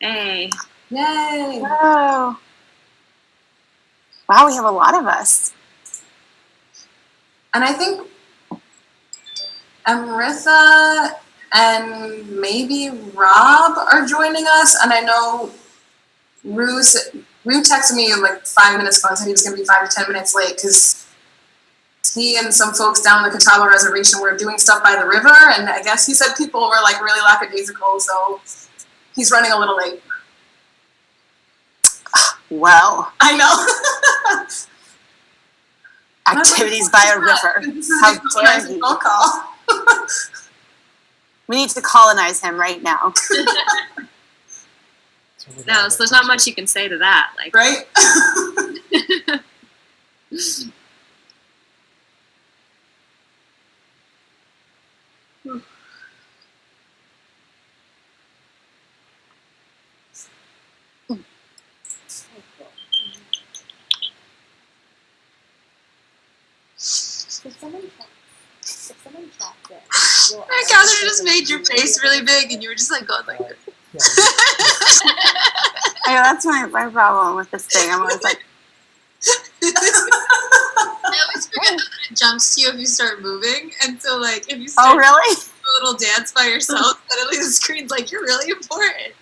Hey. Yay! Wow. Wow, we have a lot of us. And I think Amrita and maybe Rob are joining us. And I know Rue, Rue texted me like five minutes ago and said he was going to be five to ten minutes late because he and some folks down the Catawba Reservation were doing stuff by the river. And I guess he said people were like really lackadaisical. So he's running a little late. Well, I know. activities by a river. How dare nice he. phone call. We need to colonize him right now. No, so there's not much you can say to that. Like, right? I Kathryn just made your face really big, and you were just like going like this. I know that's my, my problem with this thing. I'm always like, I always forget that it jumps to you if you start moving, and so like if you oh, start oh really? a little dance by yourself, suddenly the screen's like you're really important.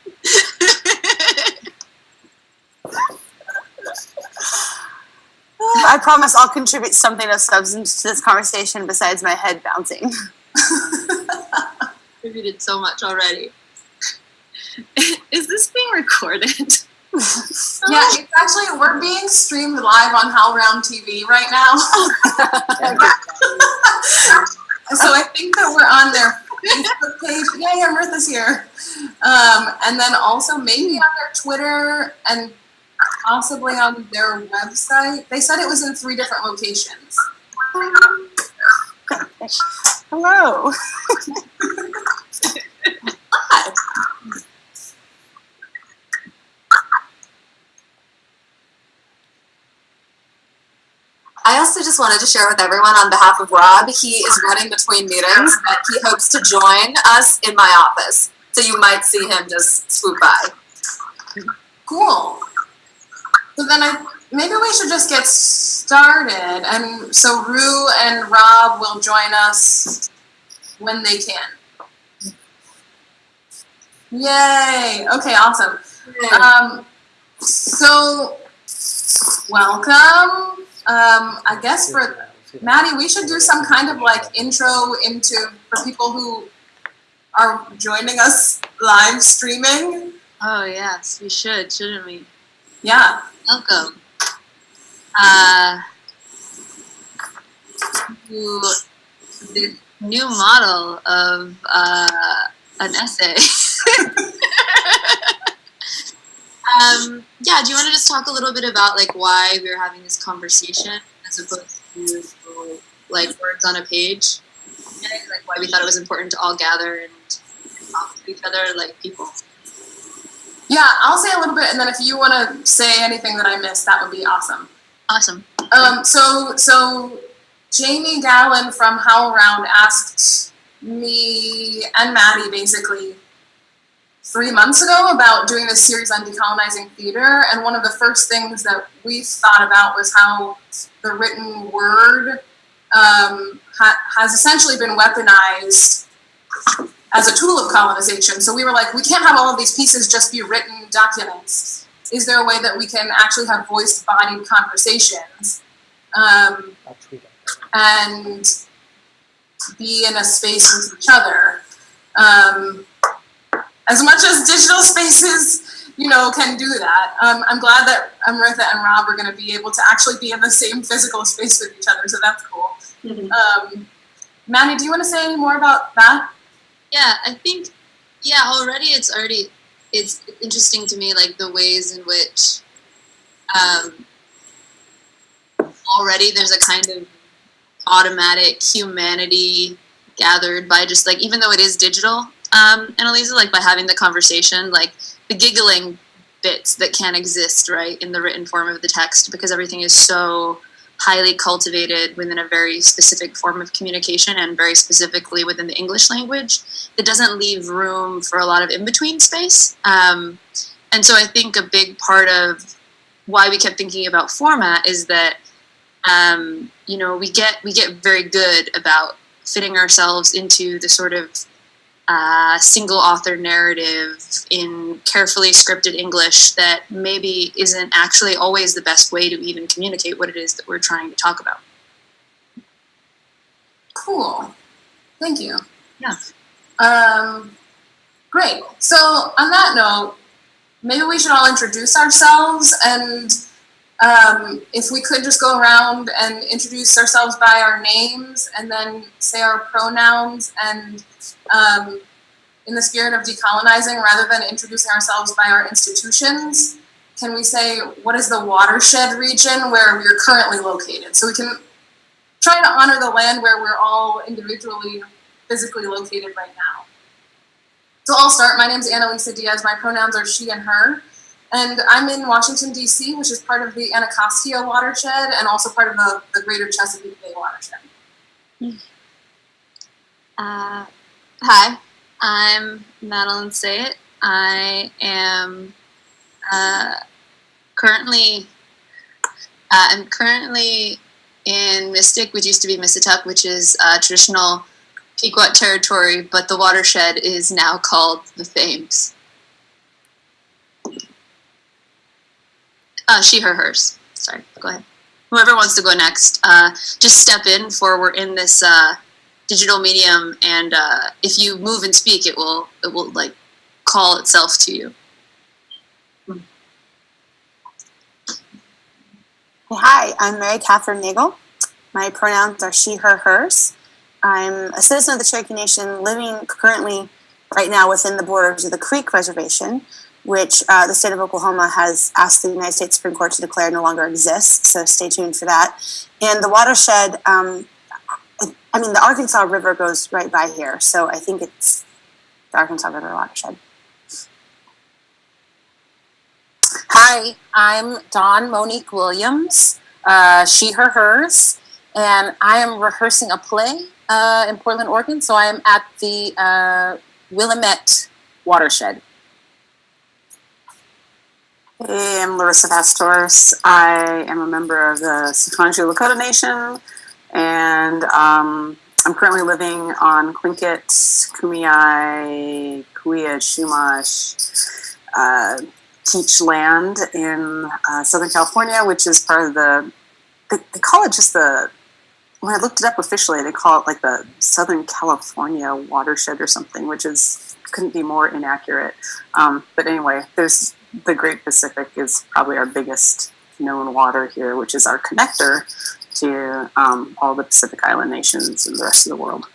I promise I'll contribute something of substance to this conversation besides my head bouncing. Contributed so much already. Is this being recorded? Yeah, it's actually we're being streamed live on HowlRound TV right now. so I think that we're on their Facebook page. Yay, Amrita's here. Um, and then also maybe on their Twitter and possibly on their website. They said it was in three different locations. Hello. Hi. I also just wanted to share with everyone on behalf of Rob, he is running between meetings, but he hopes to join us in my office. So you might see him just swoop by. Cool. So then I maybe we should just get started. And so Rue and Rob will join us when they can. Yay! Okay, awesome. Um, so welcome. Um, I guess for Maddie, we should do some kind of like intro into for people who are joining us live streaming. Oh yes, we should, shouldn't we? Yeah. Welcome. Uh, to this new model of uh, an essay. um, yeah, do you want to just talk a little bit about like why we're having this conversation as opposed to like words on a page? Like why we thought it was important to all gather and talk to each other like people. Yeah, I'll say a little bit, and then if you want to say anything that I missed, that would be awesome. Awesome. Um, so, so Jamie Gahlon from HowlRound asked me and Maddie basically three months ago about doing this series on decolonizing theater, and one of the first things that we thought about was how the written word um, ha- has essentially been weaponized as a tool of colonization. So we were like, we can't have all of these pieces just be written documents. Is there a way that we can actually have voiced bodied conversations um, and be in a space with each other? Um, as much as digital spaces, you know, can do that. Um, I'm glad that Amrita and Rob are going to be able to actually be in the same physical space with each other, so that's cool. Um, Manny, do you want to say any more about that? Yeah, I think yeah, already it's already it's interesting to me like the ways in which um, already there's a kind of automatic humanity gathered by just like even though it is digital um Annalisa, like by having the conversation like the giggling bits that can't exist right in the written form of the text because everything is so highly cultivated within a very specific form of communication and very specifically within the English language. It doesn't leave room for a lot of in between space. Um, and so I think a big part of why we kept thinking about format is that um, you know we get we get very good about fitting ourselves into the sort of uh, single author narrative in carefully scripted English that maybe isn't actually always the best way to even communicate what it is that we're trying to talk about. Cool. Thank you. Yeah. Um, great. So on that note, maybe we should all introduce ourselves and um, if we could just go around and introduce ourselves by our names and then say our pronouns and um, in the spirit of decolonizing rather than introducing ourselves by our institutions can we say what is the watershed region where we're currently located? So we can try to honor the land where we're all individually physically located right now. So i'll start. My name is annalisa dias. My pronouns are she and her and I'm in Washington, D.C., which is part of the Anacostia watershed and also part of the, the greater Chesapeake Bay watershed. Uh, hi, I'm Madeline Sayet. I am uh, currently uh, I'm currently in Mystic, which used to be Mississauga, which is traditional Pequot territory, but the watershed is now called the Thames. Uh, she, her, hers. Sorry, go ahead. Whoever wants to go next, uh, just step in for we're in this uh, digital medium, and uh, if you move and speak, it will it will like call itself to you. Hi, I'm Mary Kathryn Nagle. My pronouns are she, her, hers. I'm a citizen of the Cherokee Nation living currently right now within the borders of the Creek Reservation, which uh, the state of Oklahoma has asked the United States Supreme Court to declare no longer exists. So stay tuned for that. And the watershed, um, I mean, the Arkansas River goes right by here. So I think it's the Arkansas River watershed. Hi, I'm Dawn Monique Williams, uh, she, her, hers, and I am rehearsing a play uh, in Portland, Oregon. So I am at the uh, Willamette watershed. Hey, I'm Larissa FastHorse. I am a member of the Sicangu Lakota Nation, and um, I'm currently living on Tlingit, Kumeyaay, Kuya, Chumash, uh, Teach land in uh, Southern California, which is part of the, they, they call it just the, when I looked it up officially, they call it like the Southern California watershed or something, which is, couldn't be more inaccurate. Um, but anyway, there's the Great Pacific is probably our biggest known water here, which is our connector to um, all the Pacific Island nations and the rest of the world.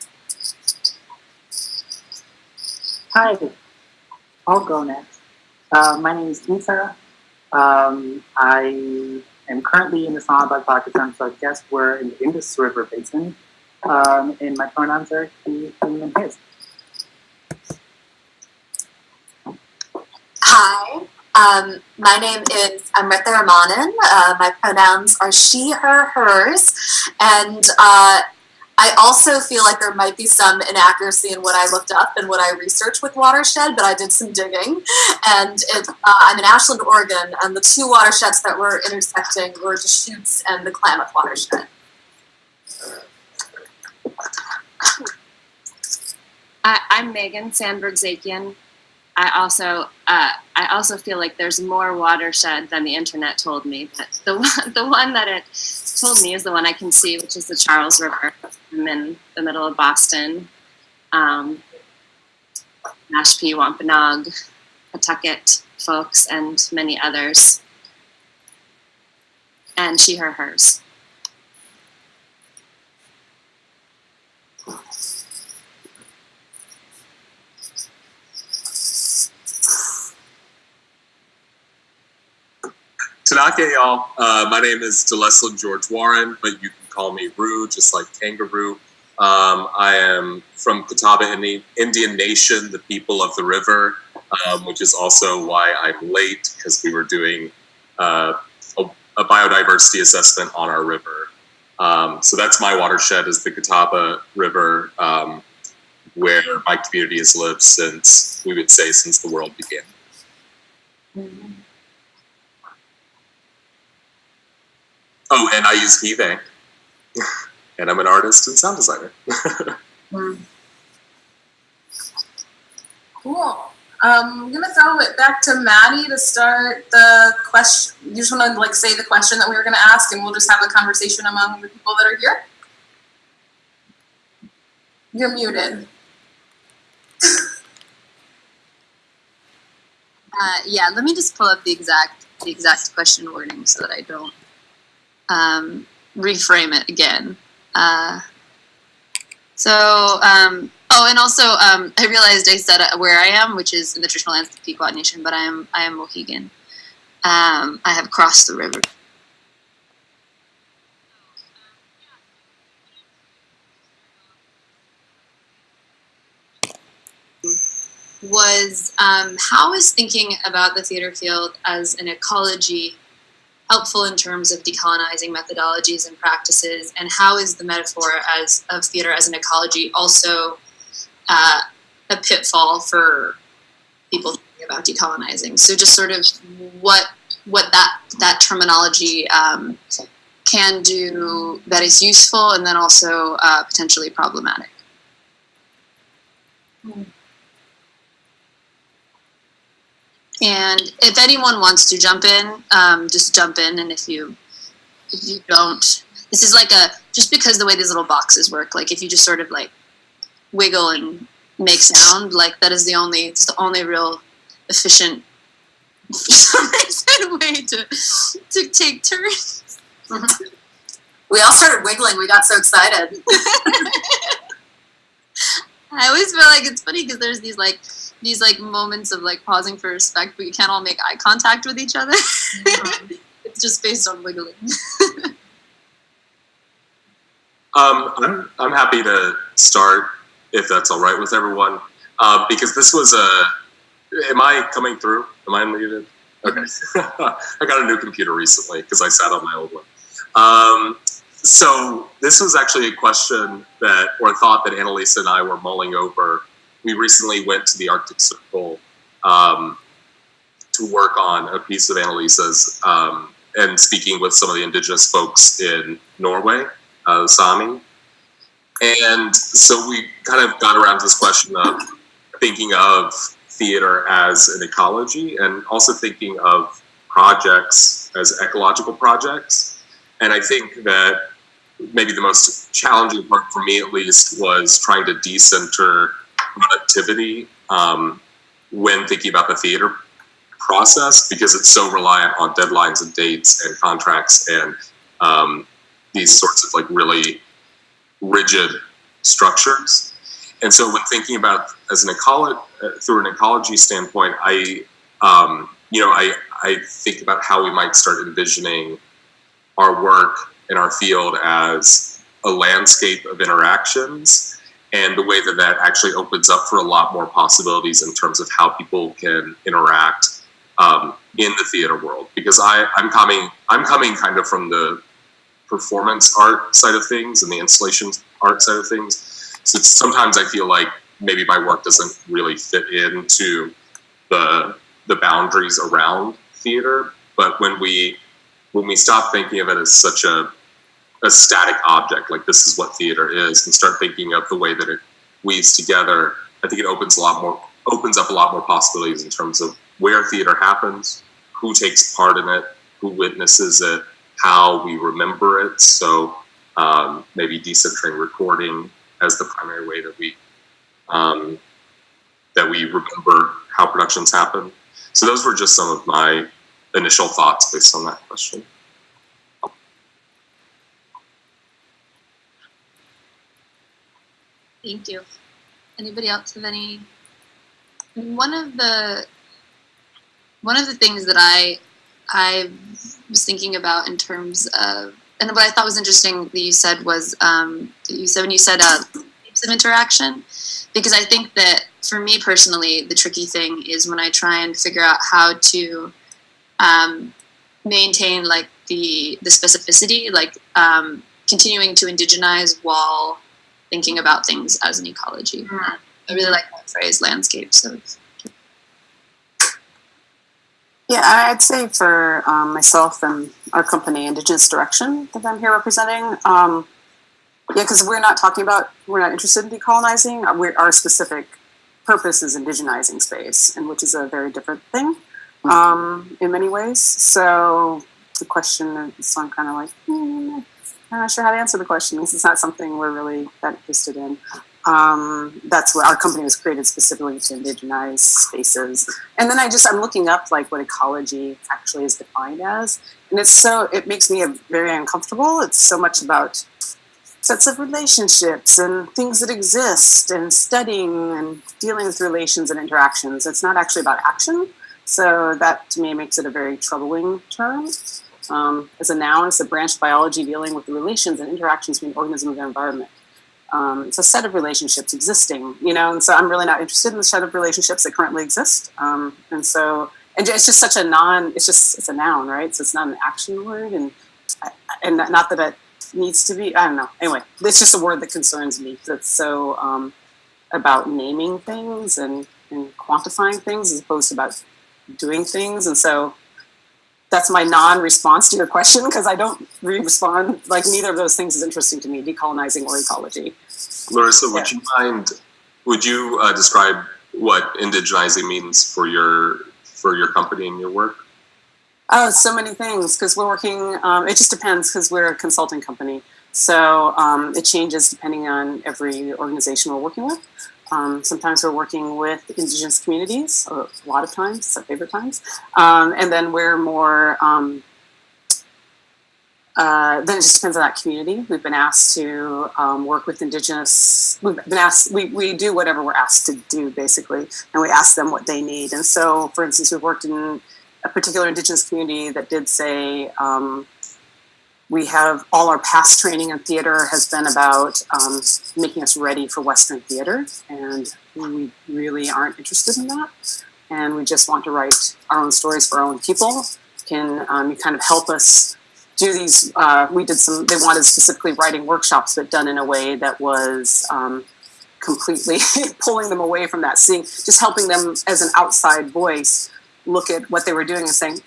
Hi, I'll go next. Uh, my name is Lisa. Um, I am currently in Islamabad, Pakistan, so I guess we're in the Indus River Basin. Um, and my pronouns are he, him, and his. Hi, um, my name is Amrita Ramanan. Uh, my pronouns are she, her, hers, and uh, I also feel like there might be some inaccuracy in what I looked up and what I researched with watershed, but I did some digging, and it, uh, I'm in Ashland, Oregon, and the two watersheds that were intersecting were the Deschutes and the Klamath watershed. I, I'm Megan Sandberg Zakian. I also uh, I also feel like there's more watershed than the internet told me. But the one, the one that it told me is the one I can see, which is the Charles River. I'm in the middle of Boston. Um, Mashpee, Wampanoag, Pawtucket folks, and many others. And she, her, hers. Tanaka, y'all. Uh, my name is DeLesslin George Warren, but you can call me Rue, just like kangaroo. Um, I am from Catawba Indian Nation, the people of the river, um, which is also why I'm late because we were doing uh, a, a biodiversity assessment on our river Um, so that's my watershed is the Catawba River, um, where my community has lived since we would say since the world began. Oh, and I use Heaving, and I'm an artist and sound designer. Cool. Um, I'm gonna throw it back to Maddie to start the question. You just want to like say the question that we were gonna ask, and we'll just have a conversation among the people that are here. You're muted. Uh, yeah, let me just pull up the exact the exact question wording so that I don't um, reframe it again. Uh, so, um, oh, and also, um, I realized I said uh, where I am, which is in the traditional lands of the Pequot Nation, but I am I am Mohegan. Um, I have crossed the river. Was um, how is thinking about the theater field as an ecology helpful in terms of decolonizing methodologies and practices, and how is the metaphor as of theater as an ecology also uh, a pitfall for people thinking about decolonizing? So just sort of what what that that terminology um, can do that is useful, and then also uh, potentially problematic. And if anyone wants to jump in, um, just jump in. And if you if you don't, this is like a just because the way these little boxes work. Like if you just sort of like wiggle and make sound, like that is the only it's the only real efficient for some reason way to to take turns. We all started wiggling. We got so excited. I always feel like it's funny because there's these like these like moments of like pausing for respect, but you can't all make eye contact with each other. it's just based on wiggling. Um, I'm, I'm happy to start if that's all right with everyone, uh, because this was a. Am I coming through? Am I unmuted? Okay. I got a new computer recently because I sat on my old one. Um, so this was actually a question that, or thought that Annalisa and I were mulling over. We recently went to the Arctic Circle um, to work on a piece of Annalisa's um, and speaking with some of the indigenous folks in Norway, uh, Sami. And so we kind of got around to this question of thinking of theater as an ecology and also thinking of projects as ecological projects. And I think that maybe the most challenging part for me, at least, was trying to decenter productivity um, when thinking about the theater process because it's so reliant on deadlines and dates and contracts and um, these sorts of like really rigid structures. And so, when thinking about as an ecology through an ecology standpoint, I um, you know I I think about how we might start envisioning our work in our field as a landscape of interactions and the way that that actually opens up for a lot more possibilities in terms of how people can interact um, in the theater world because I, I'm coming I'm coming kind of from the performance art side of things and the installation art side of things. So sometimes I feel like maybe my work doesn't really fit into the the boundaries around theater. But when we when we stop thinking of it as such a a static object, like this is what theater is, and start thinking of the way that it weaves together, I think it opens a lot more opens up a lot more possibilities in terms of where theater happens, who takes part in it, who witnesses it, how we remember it. So um, maybe decentering recording as the primary way that we um, that we remember how productions happen. So those were just some of my initial thoughts based on that question. Thank you. Anybody else have any? One of the one of the things that I I was thinking about in terms of and what I thought was interesting that you said was um, you said when you said uh, types of interaction because I think that for me personally the tricky thing is when I try and figure out how to um, maintain like the the specificity like um, continuing to indigenize while thinking about things as an ecology. I really like that phrase, landscape. So Yeah, I- I'd say for um, myself and our company, Indigenous Direction, that I'm here representing. Um, yeah, because we're not talking about, we're not interested in decolonizing. We're, our specific purpose is indigenizing space, and which is a very different thing um, in many ways. So the question, so I'm kind of like, hmm, I'm not sure how to answer the question because it's not something we're really that interested in. Um, that's what our company was created specifically to indigenize spaces. And then I just I'm looking up like what ecology actually is defined as, and it's so it makes me very uncomfortable. It's so much about sets of relationships and things that exist and studying and dealing with relations and interactions. It's not actually about action. So that to me makes it a very troubling term. Um, as a noun, it's a branch of biology dealing with the relations and interactions between organisms and their environment. Um, it's a set of relationships existing, you know, and so I'm really not interested in the set of relationships that currently exist. Um, and so, and it's just such a non, it's just, it's a noun, right? So it's not an action word. And, and not that it needs to be, I don't know. Anyway, it's just a word that concerns me. That's so um, about naming things and, and quantifying things as opposed to about doing things. And so that's my non-response to your question because I don't re-respond. Like neither of those things is interesting to me, decolonizing or ecology. Larissa, would you mind? Would you uh, describe what indigenizing means for your for your company and your work? Oh, so many things because we're working. Um, it just depends because we're a consulting company, so um, it changes depending on every organization we're working with. Um, sometimes we're working with indigenous communities, a lot of times, it's our favorite times. Um, and then we're more, um, uh, then it just depends on that community. We've been asked to um, work with indigenous, we've been asked, we, we do whatever we're asked to do basically, and we ask them what they need. And so, for instance, we've worked in a particular indigenous community that did say, um, we have all our past training in theater has been about um, making us ready for Western theater, and we really aren't interested in that. And we just want to write our own stories for our own people. Can um, you kind of help us do these? Uh, we did some. They wanted specifically writing workshops, but done in a way that was um, completely pulling them away from that. Seeing, just helping them as an outside voice look at what they were doing and saying,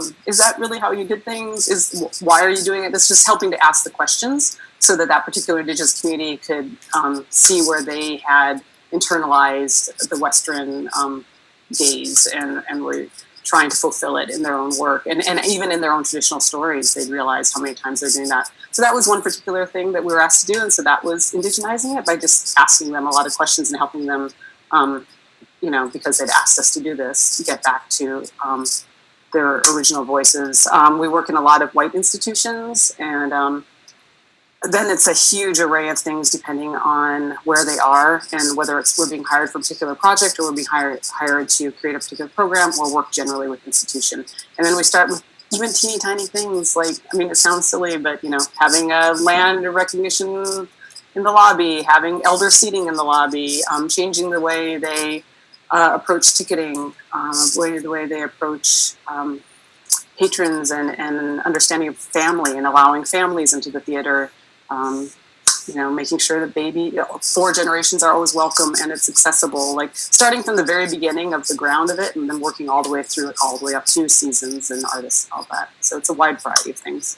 hmm, is that really how you did things? Is why are you doing it? This just helping to ask the questions so that that particular indigenous community could um, see where they had internalized the Western um, gaze and, and were trying to fulfill it in their own work. And, and even in their own traditional stories, they'd realized how many times they're doing that. So that was one particular thing that we were asked to do. And so that was indigenizing it by just asking them a lot of questions and helping them, um, you know, because they'd asked us to do this, to get back to um, their original voices. Um, we work in a lot of white institutions, and um, then it's a huge array of things depending on where they are and whether it's we're being hired for a particular project or we're being hired hired to create a particular program or work generally with institution. And then we start with even teeny tiny things like I mean it sounds silly, but you know having a land recognition in the lobby, having elder seating in the lobby, um, changing the way they uh, approach ticketing, um, the way they approach um, patrons and, and understanding of family and allowing families into the theater. Um, you know, making sure that baby, four generations are always welcome and it's accessible. Like starting from the very beginning of the ground of it, and then working all the way through it, all the way up to seasons and artists, and all that. So it's a wide variety of things.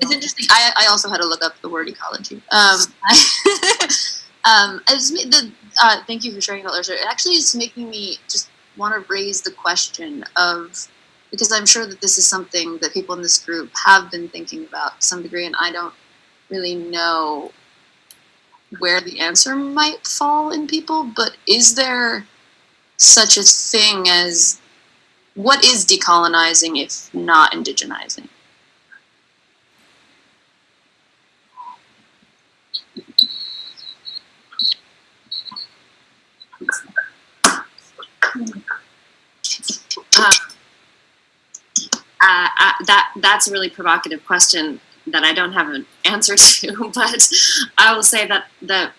It's interesting. I, I also had to look up the word ecology. Um, I, um, the, uh, thank you for sharing that, Larissa. It actually is making me just want to raise the question of because I'm sure that this is something that people in this group have been thinking about to some degree, and I don't really know where the answer might fall in people. But is there such a thing as what is decolonizing if not indigenizing? Uh, uh, that that's a really provocative question that I don't have an answer to, but I will say that the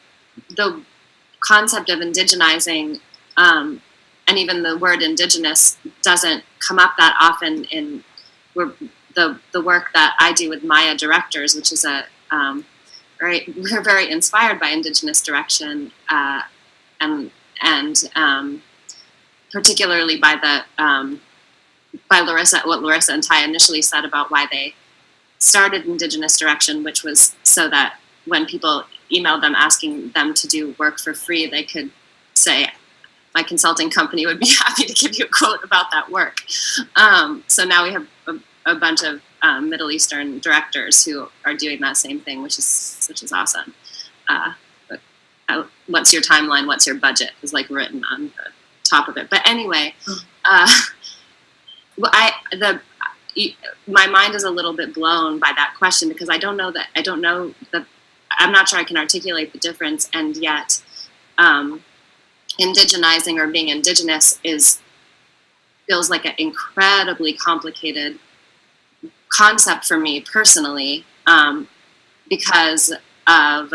the concept of indigenizing um, and even the word indigenous doesn't come up that often in the the work that I do with Maia Directors, which is a um, very we're very inspired by indigenous direction uh, and and um, particularly by the um, by Larissa what Larissa and Ty initially said about why they started indigenous direction, which was so that when people emailed them asking them to do work for free, they could say, my consulting company would be happy to give you a quote about that work. Um, so now we have a, a bunch of um, Middle Eastern directors who are doing that same thing, which is which is awesome. Uh, but uh, what's your timeline? What's your budget? Is like written on the top of it. But anyway, uh, well, I the my mind is a little bit blown by that question because I don't know that I don't know that I'm not sure I can articulate the difference, and yet um, indigenizing or being indigenous is feels like an incredibly complicated concept for me personally um, because of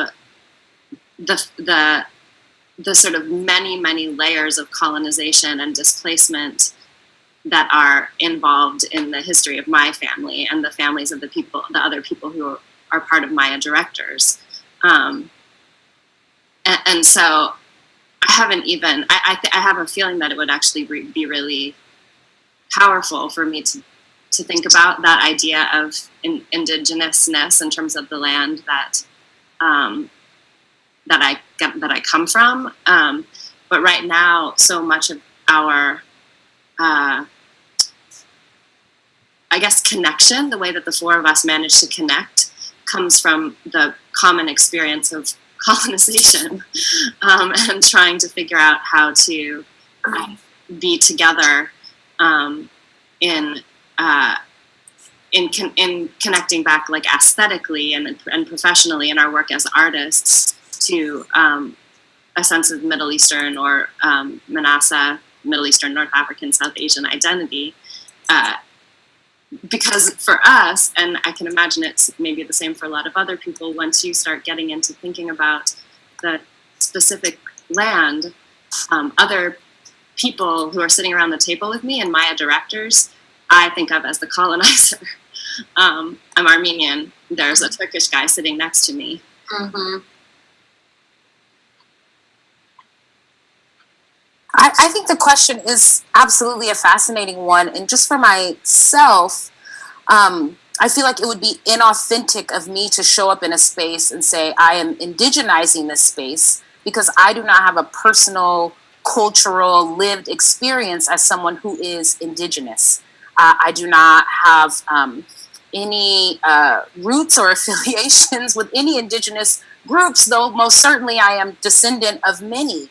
the the the sort of many many layers of colonization and displacement that are involved in the history of my family and the families of the people the other people who are part of Maia directors um, and, and so I haven't even. I I, I have a feeling that it would actually re- be really powerful for me to to think about that idea of in, indigenousness in terms of the land that um, that I that I come from. Um, but right now, so much of our uh, I guess connection, the way that the four of us manage to connect, comes from the common experience of colonization um, and trying to figure out how to be together um, in uh, in con- in connecting back like aesthetically and and professionally in our work as artists to um, a sense of Middle Eastern or um, MENASA, Middle Eastern, North African, South Asian identity. Uh, because for us, and I can imagine it's maybe the same for a lot of other people, once you start getting into thinking about the specific land, um, other people who are sitting around the table with me and Maia directors, I think of as the colonizer. um, I'm Armenian. There's a Turkish guy sitting next to me. Mm-hmm. I, I think the question is absolutely a fascinating one. And just for myself, um, I feel like it would be inauthentic of me to show up in a space and say, I am indigenizing this space because I do not have a personal, cultural, lived experience as someone who is indigenous. Uh, I do not have um, any uh, roots or affiliations with any indigenous groups, though most certainly I am descendant of many.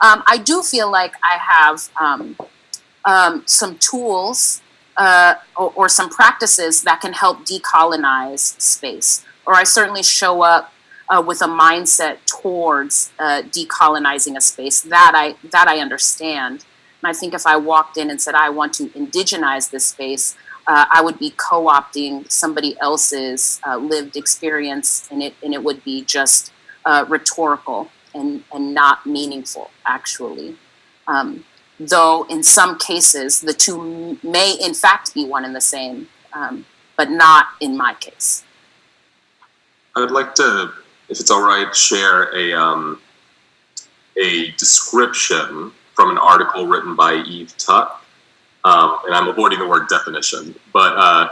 Um, I do feel like I have um, um, some tools uh, or, or, some practices that can help decolonize space. Or I certainly show up uh, with a mindset towards uh, decolonizing a space that I that I understand. And I think if I walked in and said I want to indigenize this space, uh, I would be co-opting somebody else's uh, lived experience, and it and it would be just uh, rhetorical and and not meaningful, actually. Um, though in some cases the two may in fact be one and the same, um, but not in my case. I would like to, if it's all right, share a um, a description from an article written by Eve Tuck, um, and I'm avoiding the word definition, but uh,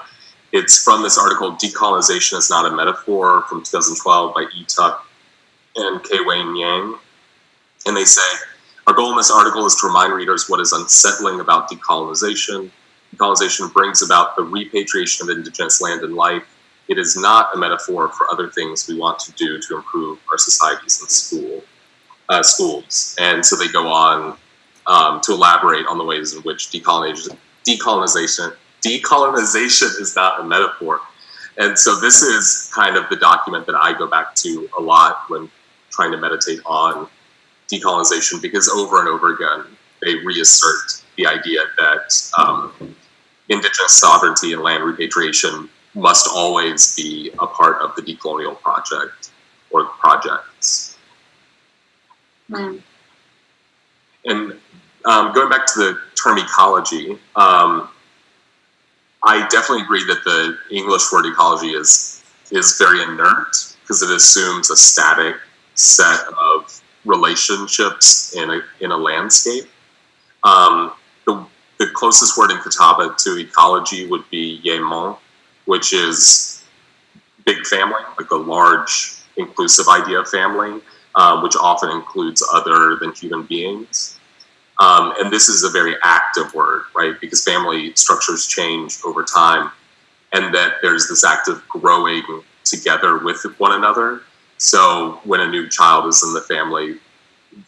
it's from this article, "Decolonization is Not a Metaphor" from 2012 by Eve Tuck and K. Wayne Yang, and they say our goal in this article is to remind readers what is unsettling about decolonization. Decolonization brings about the repatriation of indigenous land and life. It is not a metaphor for other things we want to do to improve our societies and school uh, schools. And so they go on um, to elaborate on the ways in which decolonization, decolonization, decolonization is not a metaphor. And so this is kind of the document that I go back to a lot when trying to meditate on decolonization because over and over again they reassert the idea that um, indigenous sovereignty and land repatriation must always be a part of the decolonial project or projects. Mm. And um, going back to the term ecology, um, I definitely agree that the English word ecology is is very inert because it assumes a static set of relationships in a in a landscape. Um, the the closest word in Catawba to ecology would be yemon, which is big family, like a large inclusive idea of family, uh, which often includes other than human beings. Um, and this is a very active word, right? Because family structures change over time, and that there's this act of growing together with one another. So when a new child is in the family,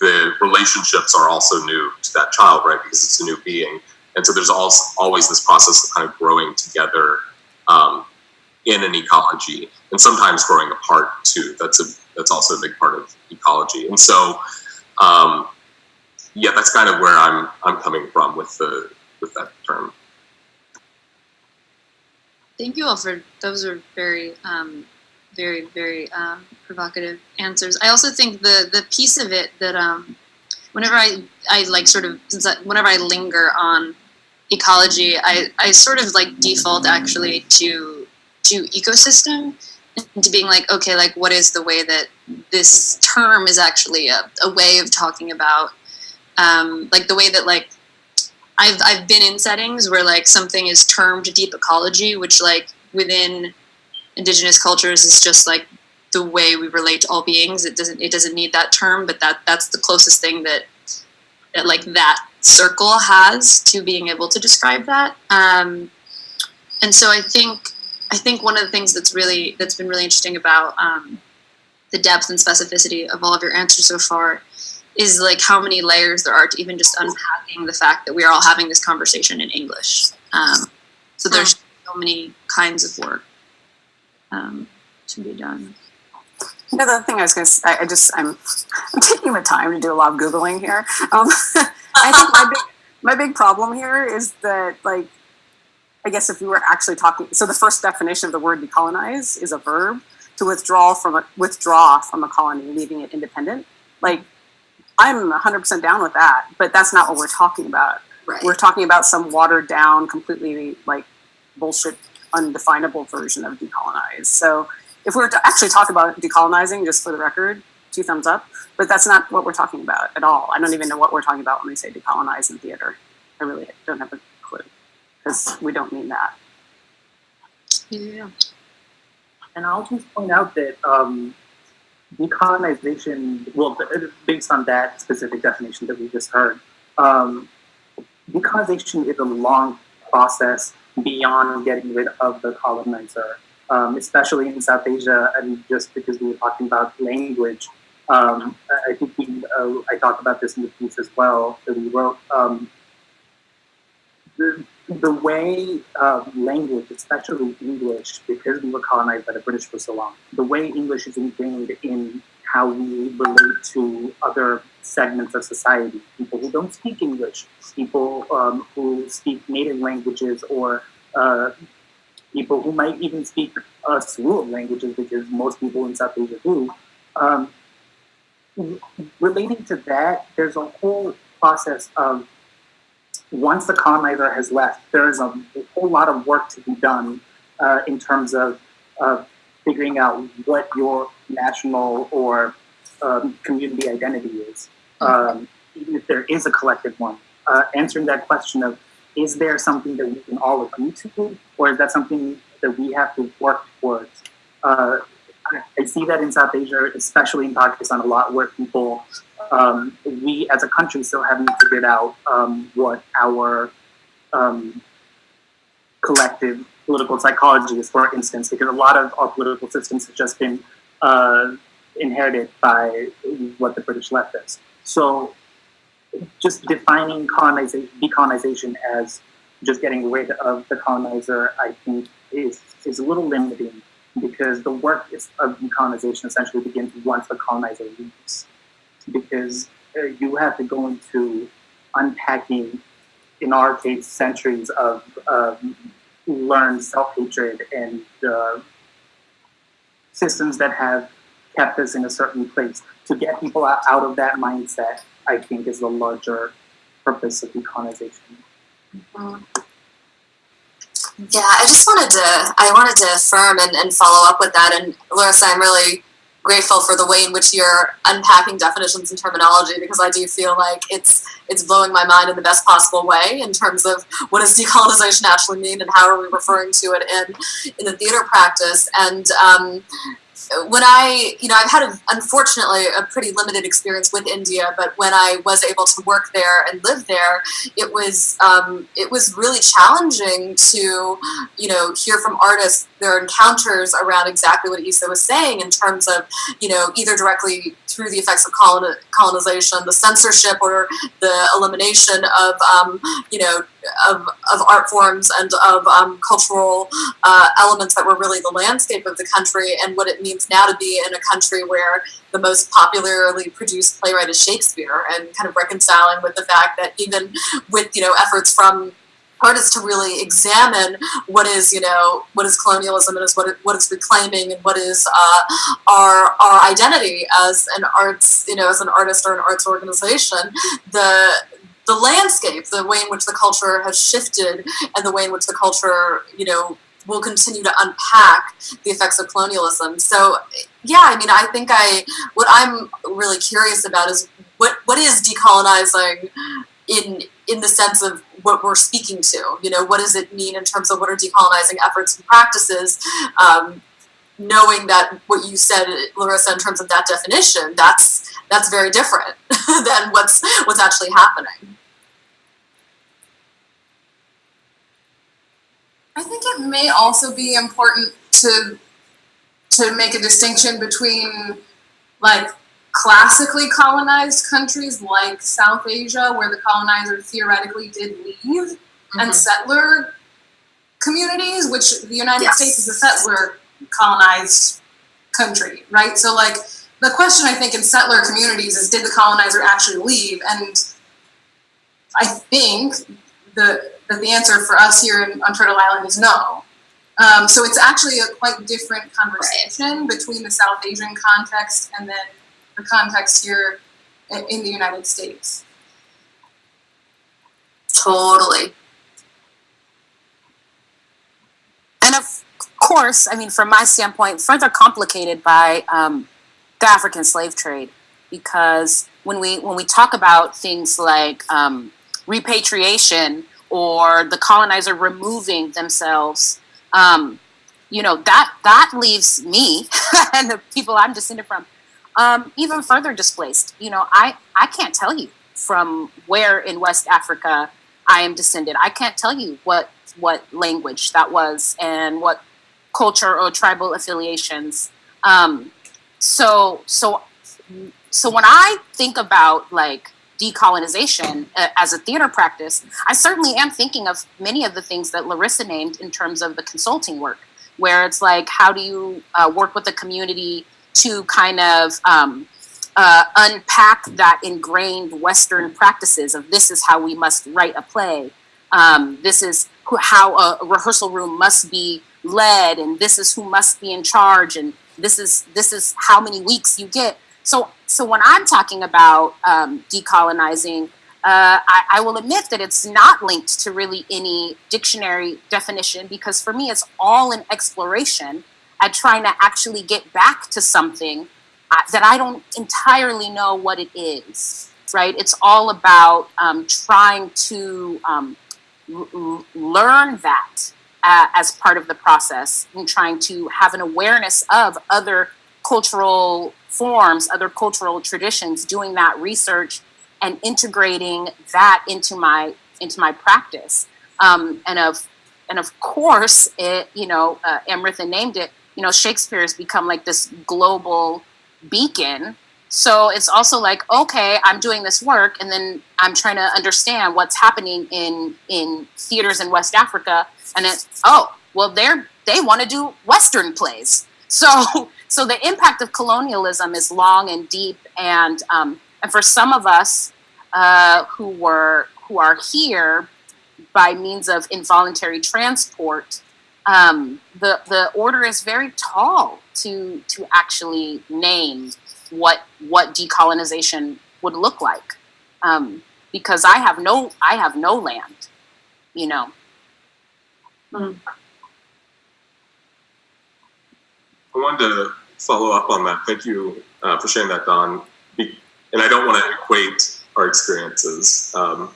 the relationships are also new to that child, right? Because it's a new being. And so there's also always this process of kind of growing together um, in an ecology, and sometimes growing apart too. That's a that's also a big part of ecology. And so, um, yeah, that's kind of where I'm I'm coming from with the with that term. Thank you for those are very, um, very, very um, provocative answers. I also think the the piece of it that um, whenever I I like sort of whenever I linger on ecology, I I sort of like default actually to to ecosystem and to being like okay like what is the way that this term is actually a, a way of talking about um, like the way that like I've I've been in settings where like something is termed deep ecology, which like within indigenous cultures is just like the way we relate to all beings. It doesn't it doesn't need that term, but that that's the closest thing that that like that circle has to being able to describe that. Um, and so I think I think one of the things that's really that's been really interesting about um, the depth and specificity of all of your answers so far is like how many layers there are to even just unpacking the fact that we are all having this conversation in English. Um, so there's so many kinds of work um, to be done. The thing I was going to say, I just, I'm, I'm taking the time to do a lot of Googling here. Um, I think my big, my big problem here is that, like, I guess if we were actually talking, so the first definition of the word decolonize is a verb to withdraw from a, withdraw from a colony, leaving it independent. Like, I'm 100% down with that, but that's not what we're talking about. Right. We're talking about some watered down, completely like bullshit, undefinable version of decolonize. So if we were to actually talk about decolonizing, just for the record, two thumbs up, but that's not what we're talking about at all. I don't even know what we're talking about when we say decolonize in theater. I really don't have a clue because we don't mean that. Yeah. And I'll just point out that um, decolonization, well, based on that specific definition that we just heard, um, decolonization is a long process beyond getting rid of the colonizer, um, especially in South Asia. And just because we were talking about language, um, I think we, uh, I talked about this in the piece as well that we wrote. Um, the, the way uh, language, especially English, because we were colonized by the British for so long, the way English is ingrained in how we relate to other segments of society, people who don't speak English, people um, who speak native languages, or uh, people who might even speak a slew of languages, because most people in South Asia do. Um, relating to that, there's a whole process of once the colonizer has left, there is a, a whole lot of work to be done uh, in terms of uh, figuring out what your national or um, community identity is, um, even if there is a collective one. Uh, answering that question of is there something that we can all agree to, or is that something that we have to work towards? Uh, I, see that in South Asia, especially in Pakistan, a lot where people um, we as a country still haven't figured out um, what our um, collective political psychology is, for instance, because a lot of our political systems have just been uh, inherited by what the British left us. So just defining colonization, decolonization as just getting rid of the colonizer, I think is, is a little limiting because the work of decolonization essentially begins once the colonizer leaves because uh, you have to go into unpacking, in our case, centuries of um, learned self hatred and uh, systems that have kept us in a certain place. To get people out of that mindset, I think, is the larger purpose of decolonization. Yeah, I just wanted to I wanted to affirm and, and follow up with that. And Larissa, I'm really grateful for the way in which you're unpacking definitions and terminology because I do feel like it's it's blowing my mind in the best possible way in terms of what does decolonization actually mean and how are we referring to it in in the theater practice. And um, when I, you know, I've had, a, unfortunately, a pretty limited experience with India, but when I was able to work there and live there, it was, um, it was really challenging to, you know, hear from artists their encounters around exactly what Issa was saying in terms of, you know, either directly through the effects of colon- colonization, the censorship or the elimination of, um, you know, of, of art forms and of um, cultural uh, elements that were really the landscape of the country and what it means now to be in a country where the most popularly produced playwright is Shakespeare and kind of reconciling with the fact that even with, you know, efforts from artists to really examine what is you know what is colonialism and is what it, what it's reclaiming and what is uh, our our identity as an arts you know as an artist or an arts organization the the landscape the way in which the culture has shifted and the way in which the culture you know will continue to unpack the effects of colonialism so yeah i mean i think i what i'm really curious about is what what is decolonizing in in the sense of what we're speaking to. You know, what does it mean in terms of what are decolonizing efforts and practices? Um, knowing that what you said, Larissa, in terms of that definition, that's that's very different than what's what's actually happening. I think it may also be important to to make a distinction between like classically colonized countries like South Asia, where the colonizer theoretically did leave, Mm-hmm. and settler communities, which the United Yes. States is a settler colonized country, right? So, like, the question I think in settler communities is did the colonizer actually leave? And I think the, that the answer for us here in, on Turtle Island is no. Um, so it's actually a quite different conversation between the South Asian context and then the context here in the United States. Totally. and of course, I mean, from my standpoint, further complicated by um, the African slave trade, because when we when we talk about things like um, repatriation or the colonizer removing themselves, um, you know that that leaves me and the people I'm descended from um, even further displaced. You know, I I can't tell you from where in West Africa I am descended. I can't tell you what what language that was and what culture or tribal affiliations. Um, so so so when I think about like decolonization uh, as a theater practice, I certainly am thinking of many of the things that Larissa named in terms of the consulting work, where it's like how do you uh, work with the community to kind of um, uh, unpack that ingrained Western practices of this is how we must write a play. Um, this is how a rehearsal room must be led, and this is who must be in charge, and this is this is how many weeks you get. So, so when I'm talking about um, decolonizing, uh, I, I will admit that it's not linked to really any dictionary definition because for me, it's all an exploration at trying to actually get back to something uh, that I don't entirely know what it is. Right? It's all about um, trying to um, learn that uh, as part of the process and trying to have an awareness of other cultural forms, other cultural traditions, doing that research and integrating that into my into my practice. Um, and of and of course, it you know uh, Amrita named it. You know, Shakespeare has become like this global beacon. So it's also like, okay, I'm doing this work, and then I'm trying to understand what's happening in in theaters in West Africa, and it oh well, they're they want to do Western plays. So so the impact of colonialism is long and deep, and um, and for some of us uh, who were who are here by means of involuntary transport, um, the the order is very tall to to actually name what what decolonization would look like. Um, because I have no I have no land, you know. I wanted to follow up on that. Thank you uh, for sharing that, Dawn. And I don't want to equate our experiences um,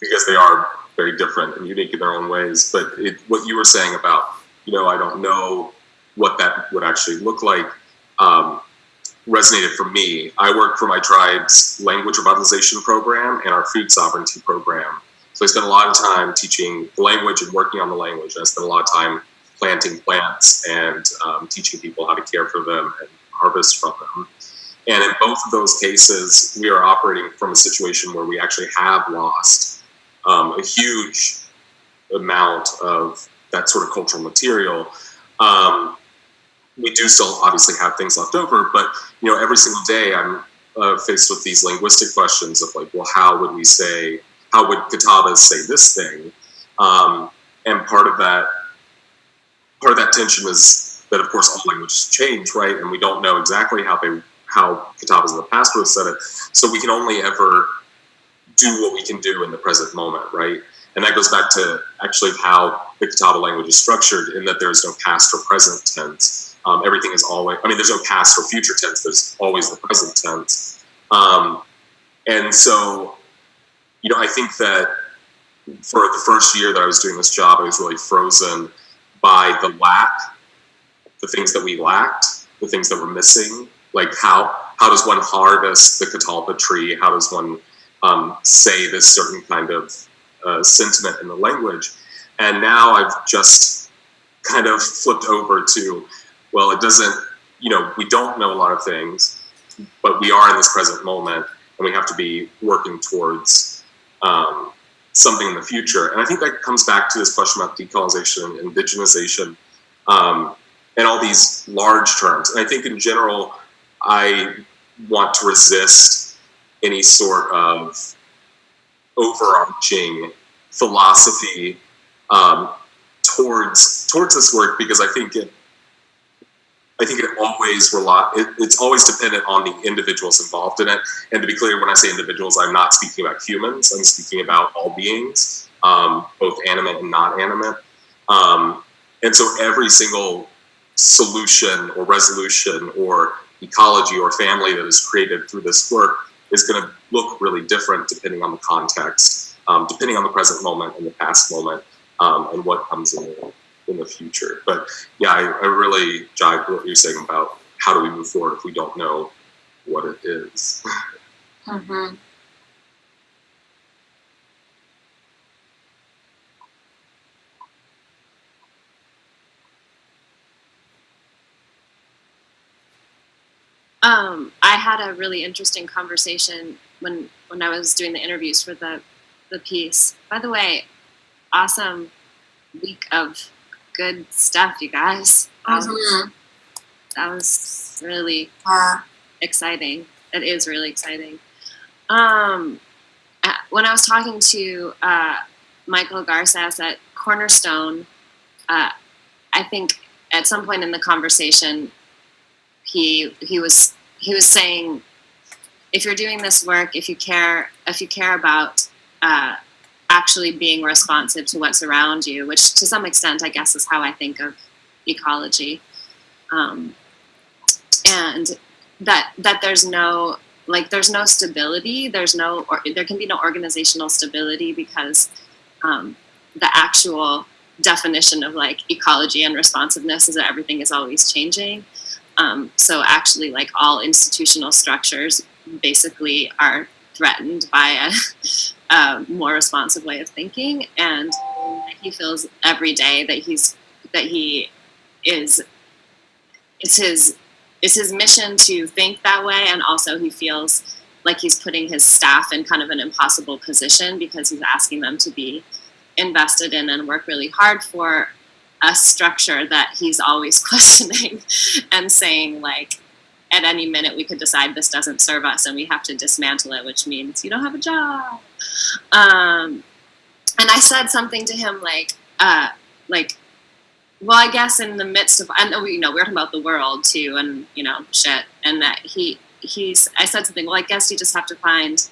because they are very different and unique in their own ways. But it, what you were saying about, you know, I don't know what that would actually look like um, resonated for me. I work for my tribe's language revitalization program and our food sovereignty program. So I spend a lot of time teaching language and working on the language. And I spend a lot of time planting plants and um, teaching people how to care for them and harvest from them. And in both of those cases, we are operating from a situation where we actually have lost um, a huge amount of that sort of cultural material. Um, we do still obviously have things left over, but you know, every single day I'm uh, faced with these linguistic questions of like, well, how would we say, how would Catawbas say this thing? Um, and part of that part of that tension is that of course all languages change, right? And we don't know exactly how they how Catawbas in the past would have said it. So we can only ever do what we can do in the present moment, right? And that goes back to actually how the Catawba language is structured in that there's no past or present tense. Um, everything is always, I mean, there's no past or future tense, there's always the present tense. Um, and so, you know, I think that for the first year that I was doing this job, I was really frozen by the lack, the things that we lacked, the things that were missing. Like how how does one harvest the catalpa tree? How does one um, say this certain kind of uh, sentiment in the language? And now I've just kind of flipped over to, well, it doesn't. You know, we don't know a lot of things, but we are in this present moment, and we have to be working towards um, something in the future. And I think that comes back to this question about decolonization and indigenization um, and all these large terms. And I think in general, I want to resist any sort of overarching philosophy um, towards towards this work because I think it I think it always rely it, it's always dependent on the individuals involved in it. And to be clear, when I say individuals, I'm not speaking about humans. I'm speaking about all beings, um, both animate and not animate. Um, and so every single solution or resolution or ecology or family that is created through this work is going to look really different depending on the context, um, depending on the present moment and the past moment, um, and what comes in the, in the future. But yeah, I, I really jive with what you're saying about how do we move forward if we don't know what it is. Mm-hmm. Um, I had a really interesting conversation when when I was doing the interviews for the the piece. By the way, awesome week of good stuff, you guys. Um, Mhm. that was really exciting. It is really exciting. Um, when I was talking to uh, Michael Garces at Cornerstone, uh, I think at some point in the conversation, he he was he was saying, if you're doing this work, if you care if you care about uh, actually being responsive to what's around you, which to some extent, I guess, is how I think of ecology. Um, and that that there's no like there's no stability there's no or there can be no organizational stability because um, the actual definition of like ecology and responsiveness is that everything is always changing um, so actually like all institutional structures basically are threatened by a, a more responsive way of thinking and he feels every day that he's that he is it's his it's his mission to think that way and also he feels like he's putting his staff in kind of an impossible position because he's asking them to be invested in and work really hard for a structure that he's always questioning and saying like at any minute we could decide this doesn't serve us and we have to dismantle it which means you don't have a job um, and i said something to him like uh, like well, I guess in the midst of, I we, you know, we we're talking about the world too, and you know, shit, and that he, he's, I said something. Well, I guess you just have to find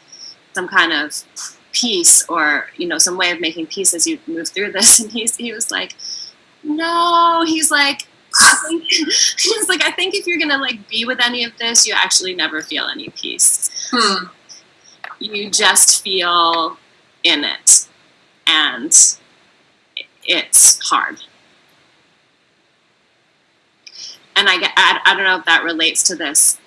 some kind of peace or you know some way of making peace as you move through this and he's he was like no he's like I think, he's like i think if you're gonna like be with any of this you actually never feel any peace. Hmm. you just feel in it. And it's hard. And i i, I dawn't know if that relates to this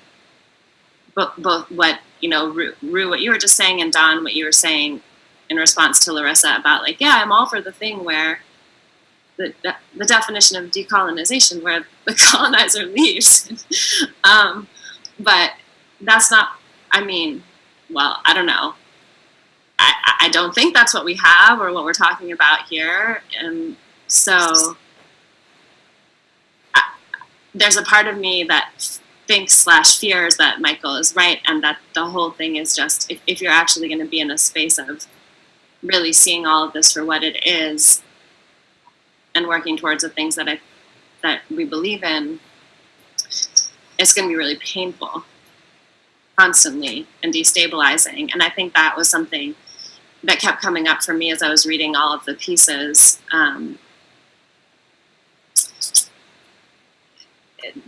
but both what you know Roo, Roo what you were just saying and don what you were saying in response to larissa about like yeah i'm all for the thing where the, definition of decolonization where the colonizer leaves. Um, but that's not i mean well i don't know. I, I- I don't think that's what we have or what we're talking about here. And so I, there's a part of me that thinks slash fears that michael is right and that the whole thing is just if, if you're actually going to be in a space of really seeing all of this for what it is and working towards the things that i that we believe in it's going to be really painful constantly and destabilizing and i think that was something that kept coming up for me as i was reading all of the pieces um,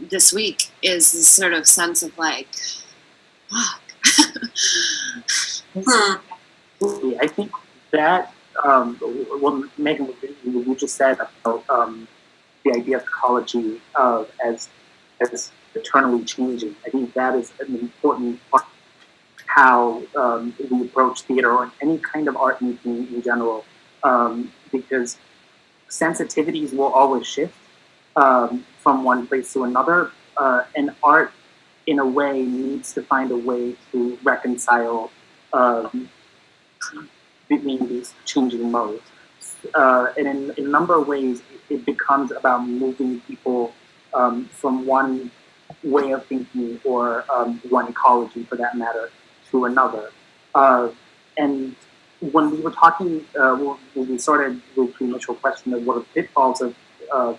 this week is this sort of sense of like fuck Hmm. I think that um, what Megan, what you just said about um, the idea of ecology uh, as as eternally changing. I think that is an important part how um, we approach theater or any kind of art making in general, um, because sensitivities will always shift um, from one place to another, uh, and art, in a way, needs to find a way to reconcile um, between these changing modes. Uh, and in, a number of ways, it, it becomes about moving people um, from one way of thinking or um, one ecology, for that matter, to another. Uh, and when we were talking, uh, when we started with the initial question of what are the pitfalls of uh,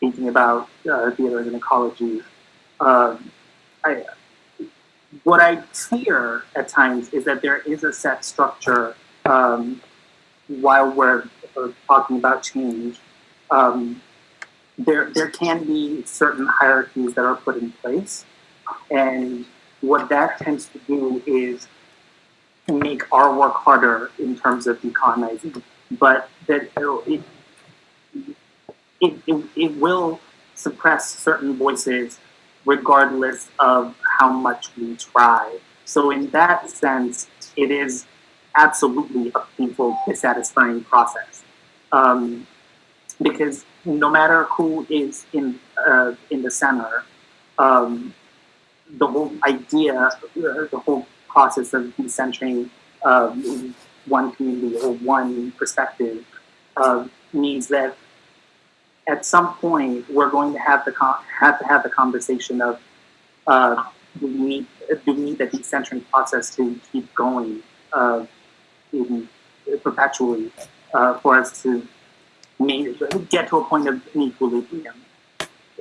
thinking about uh, theater as an ecology, um, I, what I fear at times is that there is a set structure um, while we're talking about change. Um, there, there can be certain hierarchies that are put in place, and what that tends to do is make our work harder in terms of decolonizing. But that it, it, it, it will suppress certain voices regardless of how much we try. So in that sense, it is absolutely a painful, dissatisfying process. Um, because no matter who is in uh, in the center, um, the whole idea, uh, the whole process of decentering um, one community or one perspective uh, means that at some point we're going to have the have to have the conversation of uh, do we need do we need the decentering process to keep going uh, in, perpetually uh, for us to get to a point of equilibrium.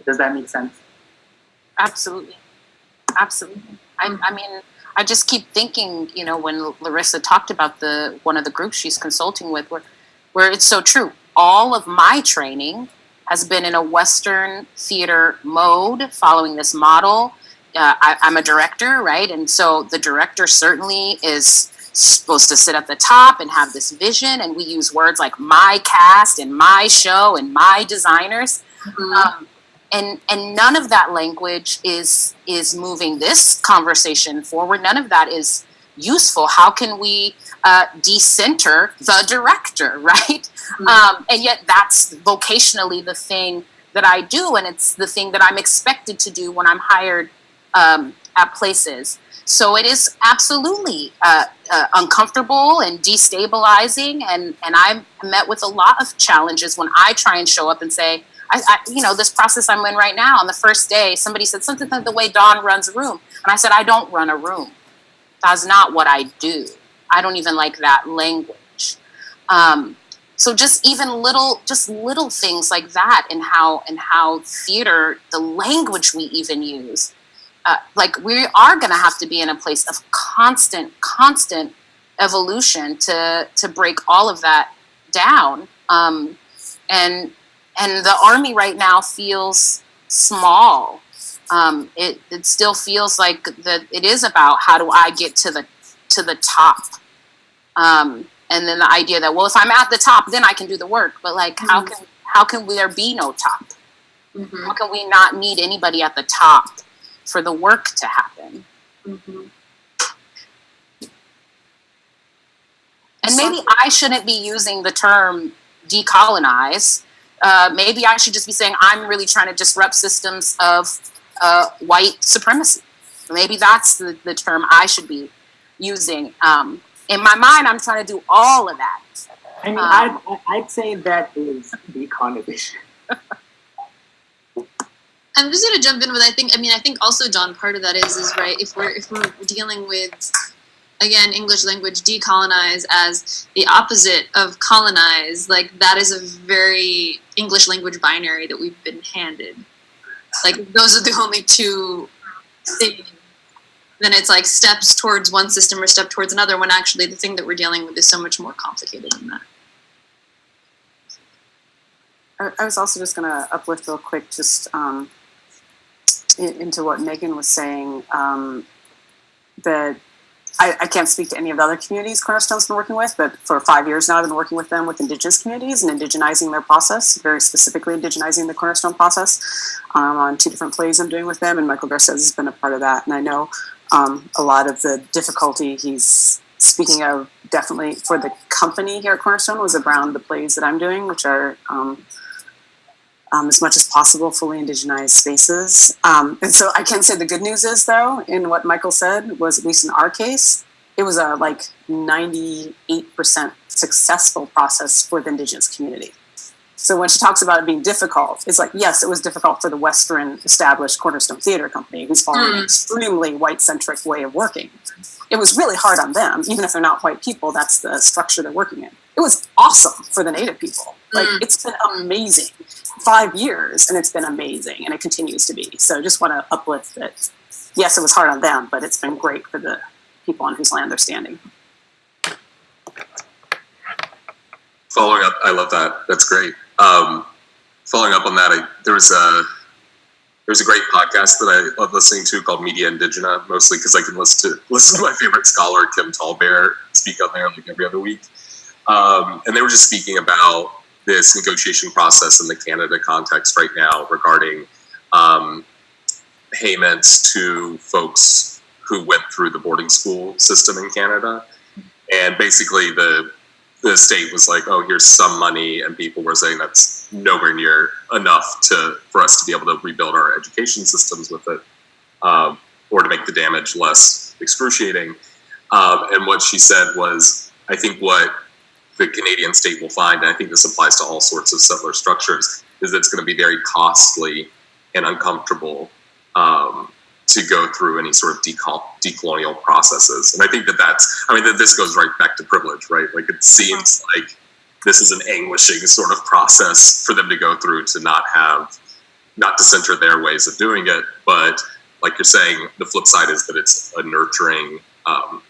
Does that make sense? Absolutely. Absolutely. I, I mean, I just keep thinking, you know, when Larissa talked about the one of the groups she's consulting with, where, where it's so true. All of my training has been in a Western theater mode, following this model. Uh, I, I'm a director, right? And so the director certainly is supposed to sit at the top and have this vision. And we use words like my cast and my show and my designers. Um, and and none of that language is is moving this conversation forward. None of that is useful. How can we uh, decenter the director, right? Um, and yet that's vocationally the thing that I do, and it's the thing that I'm expected to do when I'm hired um, at places. So it is absolutely uh, uh, uncomfortable and destabilizing, and and I'm met with a lot of challenges when I try and show up and say, I, I, you know, this process I'm in right now. On the first day, somebody said something like the way Dawn runs a room, and I said, I don't run a room. That's not what I do. I don't even like that language. Um, so just even little, just little things like that, and how and how theater, the language we even use, uh, like we are going to have to be in a place of constant, constant evolution to to break all of that down. Um, and and the army right now feels small. Um, it it still feels like that it is about how do I get to the to the top. Um, and then the idea that well if I'm at the top then I can do the work. But like how can how can there be no top? Mhm, How can we not need anybody at the top for the work to happen? mhm. And maybe I shouldn't be using the term decolonize. Uh, maybe I should just be saying I'm really trying to disrupt systems of uh, white supremacy. Maybe that's the, the term I should be using. Um, in my mind, I'm trying to do all of that. I mean, Um, I'd, I'd say that is decolonization. I'm just gonna jump in with I think I mean I think also John part of that is is right if we're if we're dealing with again English language decolonize as the opposite of colonize like that is a very English language binary that we've been handed. Like those are the only two things. Then it's like steps towards one system or step towards another when actually the thing that we're dealing with is so much more complicated than that. I, was also just going to uplift real quick, just um, into what Megan was saying. Um, that I, I can't speak to any of the other communities Cornerstone's been working with, but for five years now, I've been working with them with Indigenous communities and indigenizing their process, very specifically indigenizing the Cornerstone process um, on two different plays I'm doing with them. And Michael Garces has been a part of that. And I know um, a lot of the difficulty he's speaking of definitely for the company here at Cornerstone was around the plays that I'm doing, which are um, um, as much as possible fully indigenized spaces. Um, and so I can say the good news is though, in what Michael said was at least in our case, it was a like 98% successful process for the indigenous community. So when she talks about it being difficult, it's like, yes, it was difficult for the Western established Cornerstone Theater Company, who's following an extremely white centric way of working. It was really hard on them, even if they're not white people, that's the structure they're working in. It was awesome for the Native people. Like, Mm. it's been amazing. Five years, and it's been amazing, and it continues to be. So just want to uplift that. Yes, it was hard on them, but it's been great for the people on whose land they're standing. Following up, I love that. That's great. Um, following up on that, I, there was a there's a great podcast that I love listening to called Media Indigena, mostly because I can listen to listen to my favorite scholar Kim Tallbear speak on there like every other week. Um, and they were just speaking about this negotiation process in the Canada context right now regarding um, payments to folks who went through the boarding school system in Canada. And basically, the the state was like, "Oh, here's some money," and people were saying that's nowhere near enough to for us to be able to rebuild our education systems with it, um, or to make the damage less excruciating. Um, and what she said was, "I think what the Canadian state will find, and I think this applies to all sorts of settler structures, is that it's going to be very costly and uncomfortable." Um, to go through any sort of decolonial processes. And I think that that's, I mean, that this goes right back to privilege, right? Like it seems like this is an anguishing sort of process for them to go through to not have, not to center their ways of doing it. But like you're saying, the flip side is that it's a nurturing um,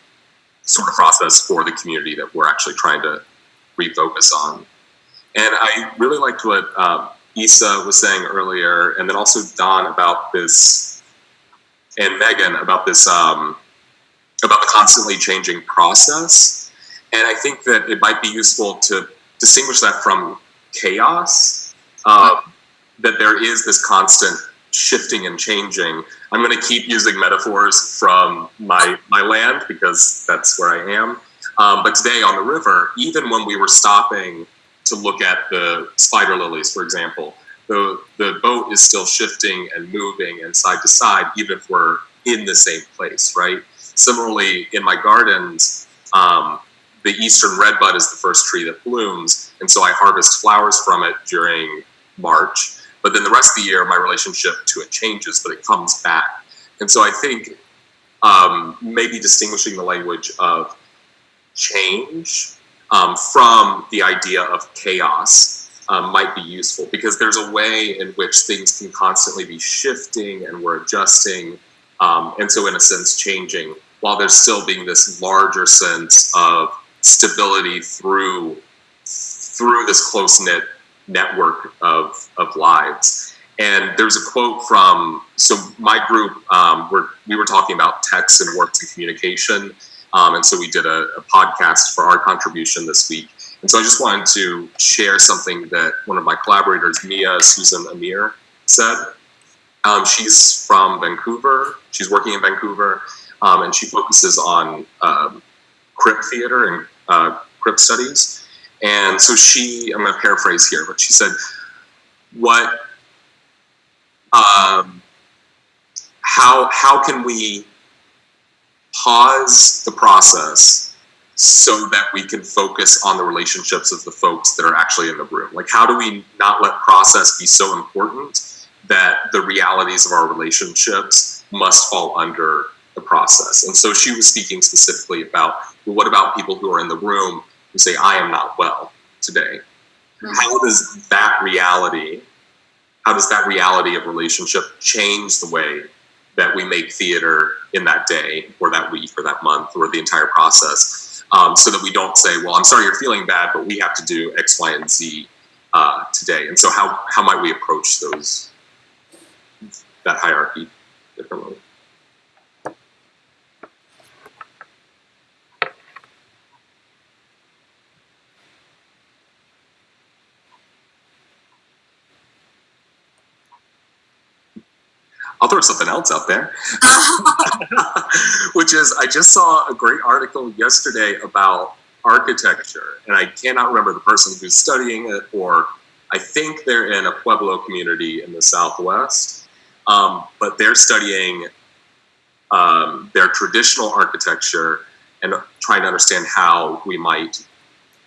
sort of process for the community that we're actually trying to refocus on. And I really liked what um, Issa was saying earlier, and then also Dawn about this and Megan about this um, about the constantly changing process. And I think that it might be useful to distinguish that from chaos. Um, that there is this constant shifting and changing. I'm going to keep using metaphors from my my land because that's where I am. Um, but today on the river, even when we were stopping to look at the spider lilies, for example, the the boat is still shifting and moving and side to side, even if we're in the same place, right? Similarly, in my gardens, um, the eastern redbud is the first tree that blooms, and so I harvest flowers from it during March. But then the rest of the year, my relationship to it changes, but it comes back. And so I think um, maybe distinguishing the language of change um, from the idea of chaos um, might be useful because there's a way in which things can constantly be shifting and we're adjusting um, and so in a sense changing while there's still being this larger sense of stability through through this close knit network of of lives. And there's a quote from so my group um, we're, we were talking about text and works and communication, um, and so we did a, a podcast for our contribution this week. And so I just wanted to share something that one of my collaborators, Mia Susan Amir, said. Um, she's from Vancouver. She's working in Vancouver, um, and she focuses on um, crip theater and uh, crip studies. And so she, I'm going to paraphrase here, but she said, "What? Um, how how can we pause the process so that we can focus on the relationships of the folks that are actually in the room? Like, how do we not let process be so important that the realities of our relationships must fall under the process? And so she was speaking specifically about well, what about people who are in the room who say, I am not well today? Hmm. How does that reality, how does that reality of relationship change the way that we make theater in that day or that week or that month or the entire process um, so that we don't say, well, I'm sorry you're feeling bad, but we have to do X, Y, and Z uh, today. And so how, how might we approach those, that hierarchy differently? I'll throw something else out there, which is I just saw a great article yesterday about architecture, and I cannot remember the person who's studying it, or I think they're in a Pueblo community in the Southwest, um, but they're studying um, their traditional architecture and trying to understand how we might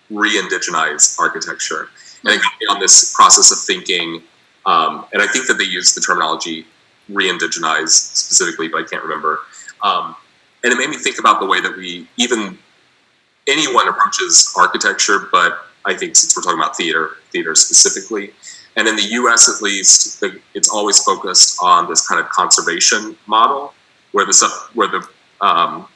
re-indigenize architecture. And it got me on this process of thinking, um, and I think that they use the terminology re-indigenize specifically, but I can't remember. Um, and it made me think about the way that we even anyone approaches architecture, but I think since we're talking about theater, theater specifically, and in the U.S. at least, it's always focused on this kind of conservation model, where the where the um,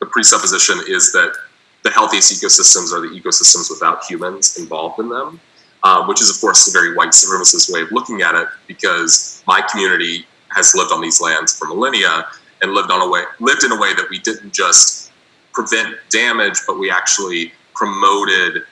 the presupposition is that the healthiest ecosystems are the ecosystems without humans involved in them, uh, which is of course a very white supremacist way of looking at it, because my community has lived on these lands for millennia and lived on a way lived in a way that we didn't just prevent damage, but we actually promoted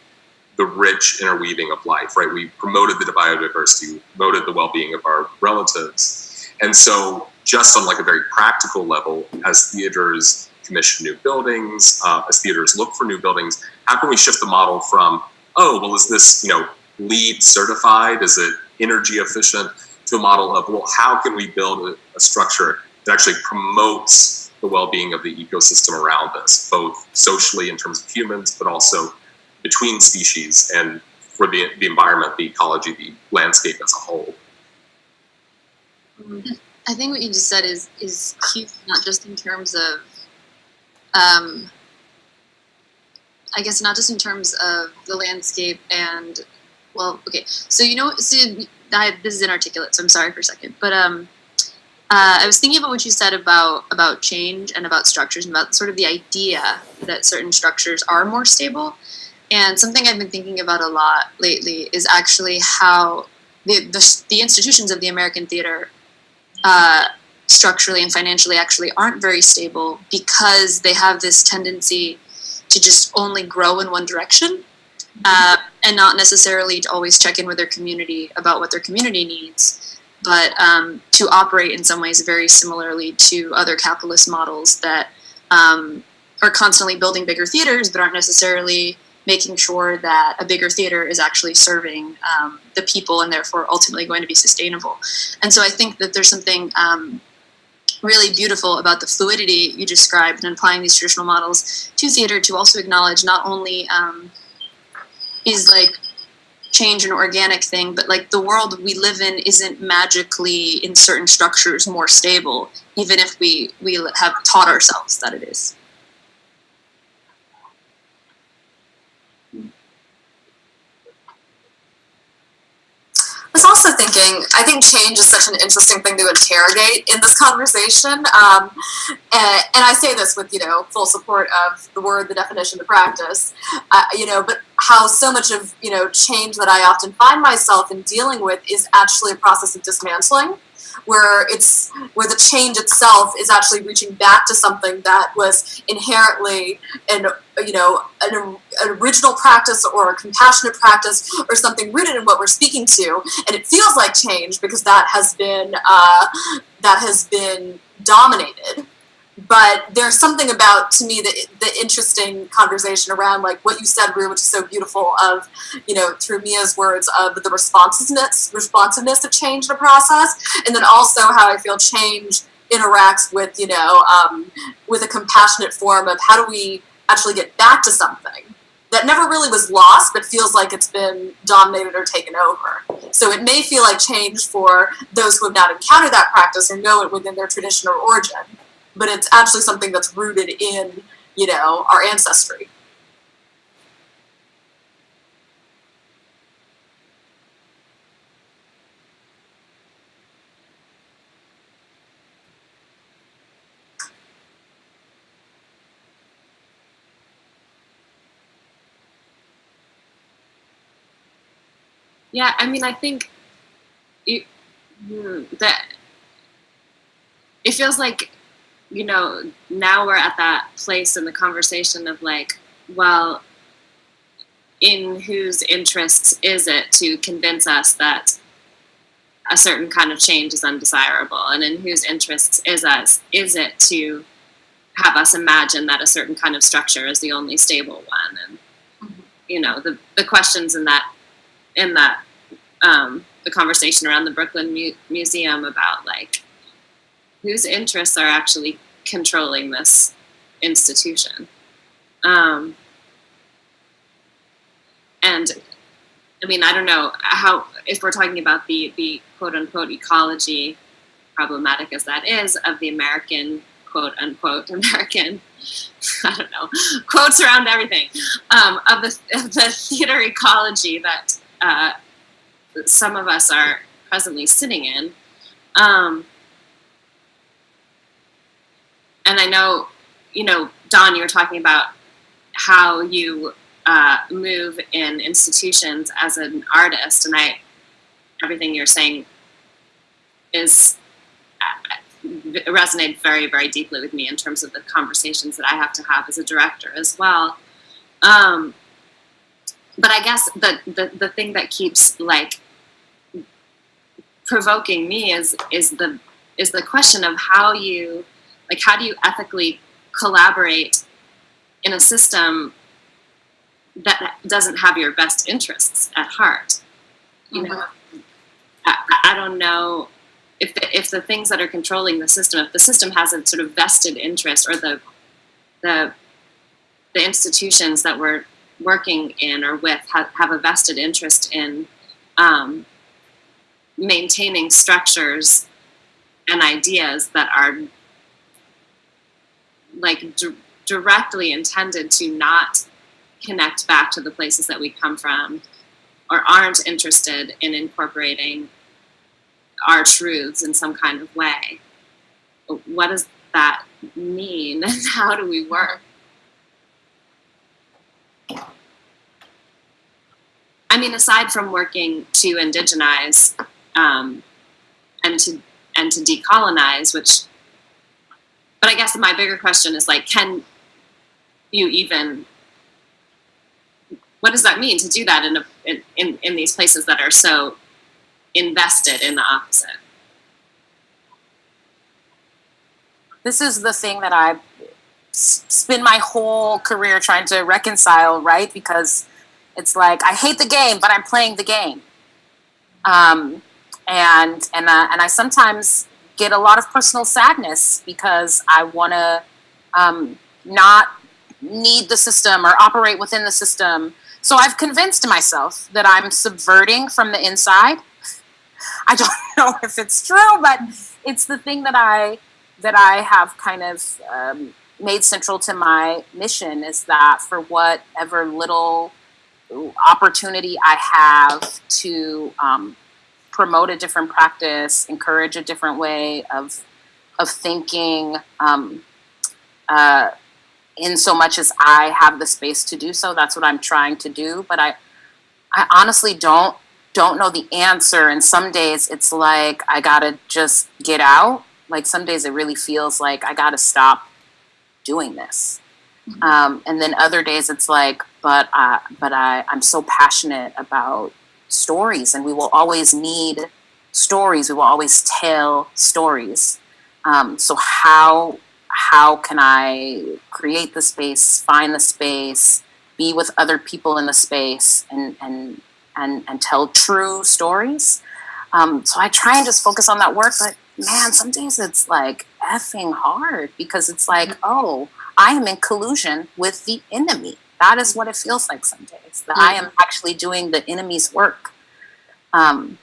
the rich interweaving of life, right? We promoted the biodiversity, we promoted the well-being of our relatives. And so just on like a very practical level, as theaters commission new buildings, uh, as theaters look for new buildings, how can we shift the model from, oh, well, is this, you know, LEED certified? Is it energy efficient? To a model of, well, how can we build a, a structure that actually promotes the well-being of the ecosystem around us, both socially in terms of humans, but also between species and for the, the environment, the ecology, the landscape as a whole. I think what you just said is is huge, not just in terms of, um, I guess not just in terms of the landscape and, well, okay. So you know, so I, this is inarticulate, so I'm sorry for a second, but um, uh, I was thinking about what you said about about change and about structures and about sort of the idea that certain structures are more stable. And something I've been thinking about a lot lately is actually how the the, the institutions of the American theater uh, structurally and financially actually aren't very stable because they have this tendency to just only grow in one direction uh, and not necessarily to always check in with their community about what their community needs, but um, to operate in some ways very similarly to other capitalist models that um, are constantly building bigger theaters but aren't necessarily making sure that a bigger theater is actually serving um, the people and therefore ultimately going to be sustainable. And so I think that there's something um, really beautiful about the fluidity you described and applying these traditional models to theater to also acknowledge not only um, is like change an organic thing, but like the world we live in isn't magically in certain structures more stable, even if we we have taught ourselves that it is. Was also thinking. I think change is such an interesting thing to interrogate in this conversation. Um, and, and I say this with, you know, full support of the word, the definition, the practice, uh, you know, but how so much of, you know, change that I often find myself in dealing with is actually a process of dismantling where it's where the change itself is actually reaching back to something that was inherently an you know an, an original practice or a compassionate practice or something rooted in what we're speaking to. And it feels like change because that has been uh, that has been dominated but there's something about to me the, the interesting conversation around like what you said Roo, which is so beautiful of you know through mia's words of the responsiveness responsiveness of change in a process and then also how i feel change interacts with you know um, with a compassionate form of how do we actually get back to something that never really was lost but feels like it's been dominated or taken over. So it may feel like change for those who have not encountered that practice or know it within their tradition or origin but it's actually something that's rooted in you know our ancestry. Yeah, I mean, I think it, hmm, that it feels like, you know, now we're at that place in the conversation of like, well, in whose interests is it to convince us that a certain kind of change is undesirable, and in whose interests is us is it to have us imagine that a certain kind of structure is the only stable one, and you know, the the questions in that in that um, the conversation around the Brooklyn Mu- Museum about like whose interests are actually controlling this institution. Um, and I mean, I don't know how if we're talking about the the quote unquote ecology, problematic as that is, of the American quote unquote American. I don't know quotes around everything um, of the of the theater ecology that uh, some of us are presently sitting in. Um, and I know, you know, Dawn, you were talking about how you uh, move in institutions as an artist, and I, everything you're saying is uh, resonated very, very deeply with me in terms of the conversations that I have to have as a director as well. Um, but I guess the, the the thing that keeps like provoking me is is the is the question of how you like how do you ethically collaborate in a system that doesn't have your best interests at heart? You know I, I don't know if the, if the things that are controlling the system if the system has a sort of vested interest or the the the institutions that we're working in or with have, have a vested interest in um, maintaining structures and ideas that are like d- directly intended to not connect back to the places that we come from or aren't interested in incorporating our truths in some kind of way. What does that mean? How do we work? I mean, aside from working to indigenize um, and to and to decolonize, which, but I guess my bigger question is like, can you even? What does that mean to do that in a, in, in in these places that are so invested in the opposite? this is the thing that I spend my whole career trying to reconcile, right? Because it's like I hate the game, but I'm playing the game, um, and and uh, and I sometimes get a lot of personal sadness because I want to um, not need the system or operate within the system. So I've convinced myself that I'm subverting from the inside. I don't know if it's true, but it's the thing that I that I have kind of um, made central to my mission is that for whatever little opportunity I have to um, promote a different practice, encourage a different way of of thinking. Um, uh, in so much as I have the space to do so, that's what I'm trying to do. But I, I honestly don't don't know the answer. And some days it's like I gotta just get out. Like some days it really feels like I gotta stop doing this. Um, and then other days it's like, but uh, but I I'm so passionate about stories, and we will always need stories. We will always tell stories. Um, so how how can I create the space, find the space, be with other people in the space, and and and and tell true stories. Um, so I try and just focus on that work, but man, some days it's like effing hard because it's like, oh, I am in collusion with the enemy. That is what it feels like some days. That I am actually doing the enemy's work. Um,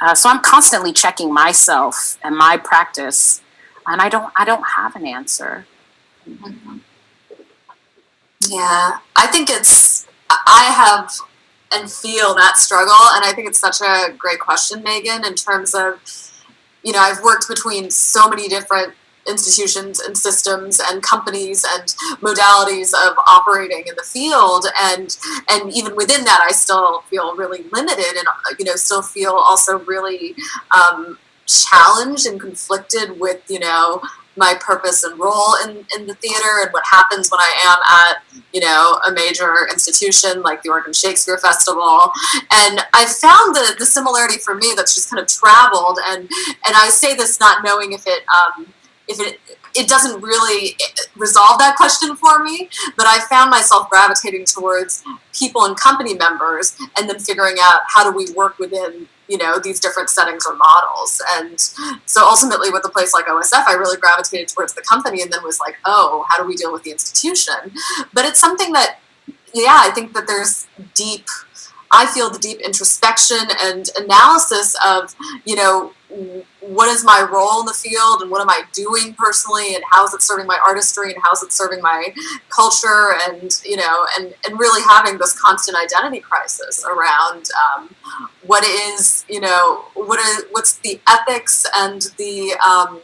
uh, so I'm constantly checking myself and my practice, and I don't I don't have an answer. Yeah, I think it's, I have and feel that struggle. And I think it's such a great question, Megan, in terms of, you know, I've worked between so many different institutions and systems and companies and modalities of operating in the field and and even within that i still feel really limited and you know still feel also really um, challenged and conflicted with you know my purpose and role in, in the theater and what happens when I am at, you know, a major institution like the Oregon Shakespeare Festival. And I found the, the similarity for me that's just kind of traveled and and I say this not knowing if it um, if it it doesn't really resolve that question for me, but I found myself gravitating towards people and company members and then figuring out how do we work within you know these different settings or models. And so ultimately with a place like osf i really gravitated towards the company and then was like oh how do we deal with the institution? But it's something that yeah i think that there's deep i feel the deep introspection and analysis of you know what is my role in the field and what am I doing personally and how is it serving my artistry and how is it serving my culture and you know and and really having this constant identity crisis around um, what is you know what is what's the ethics and the um,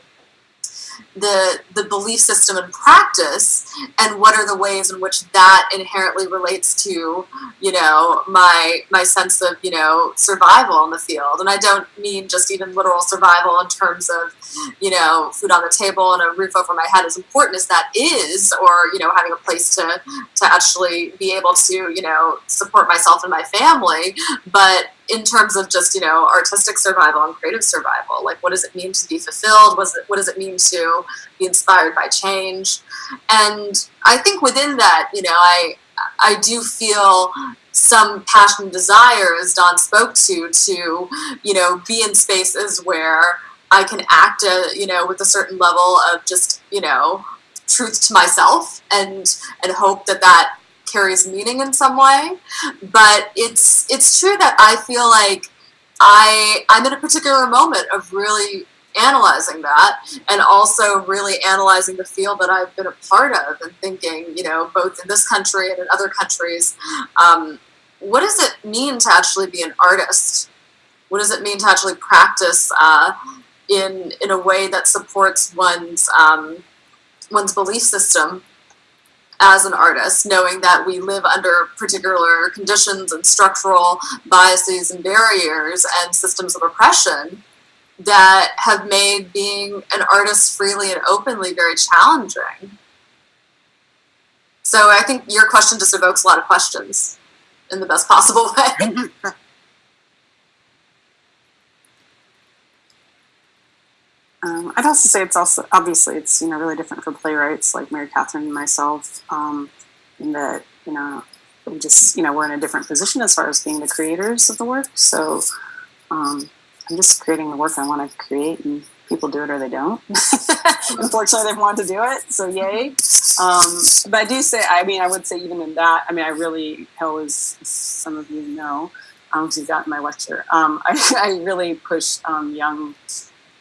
the the belief system and practice and what are the ways in which that inherently relates to you know my my sense of you know survival in the field. And i don't mean just even literal survival in terms of you know food on the table and a roof over my head as important as that is or you know having a place to to actually be able to you know support myself and my family. But in terms of just you know artistic survival and creative survival like what does it mean to be fulfilled? What, it, what does it mean to be inspired by change and i think within that you know i i do feel some passion and desire as Dawn spoke to to you know be in spaces where i can act a, you know with a certain level of just you know truth to myself and and hope that that carries meaning in some way. But it's it's true that I feel like I I'm in a particular moment of really analyzing that and also really analyzing the field that I've been a part of and thinking, you know, both in this country and in other countries, um, what does it mean to actually be an artist? What does it mean to actually practice uh, in in a way that supports one's um, one's belief system as an artist, knowing that we live under particular conditions and structural biases and barriers and systems of oppression that have made being an artist freely and openly very challenging. So I think your question just evokes a lot of questions in the best possible way. Um, I'd also say it's also obviously it's you know really different for playwrights like Mary Kathryn and myself, um, in that you know we just you know we're in a different position as far as being the creators of the work. So um, I'm just creating the work I want to create, and people do it or they don't. Unfortunately, they want to do it, so yay. Um, but I do say, I mean, I would say even in that, I mean, I really, hell as some of you know, um, you've gotten my lecture. Um, I, I really push um, young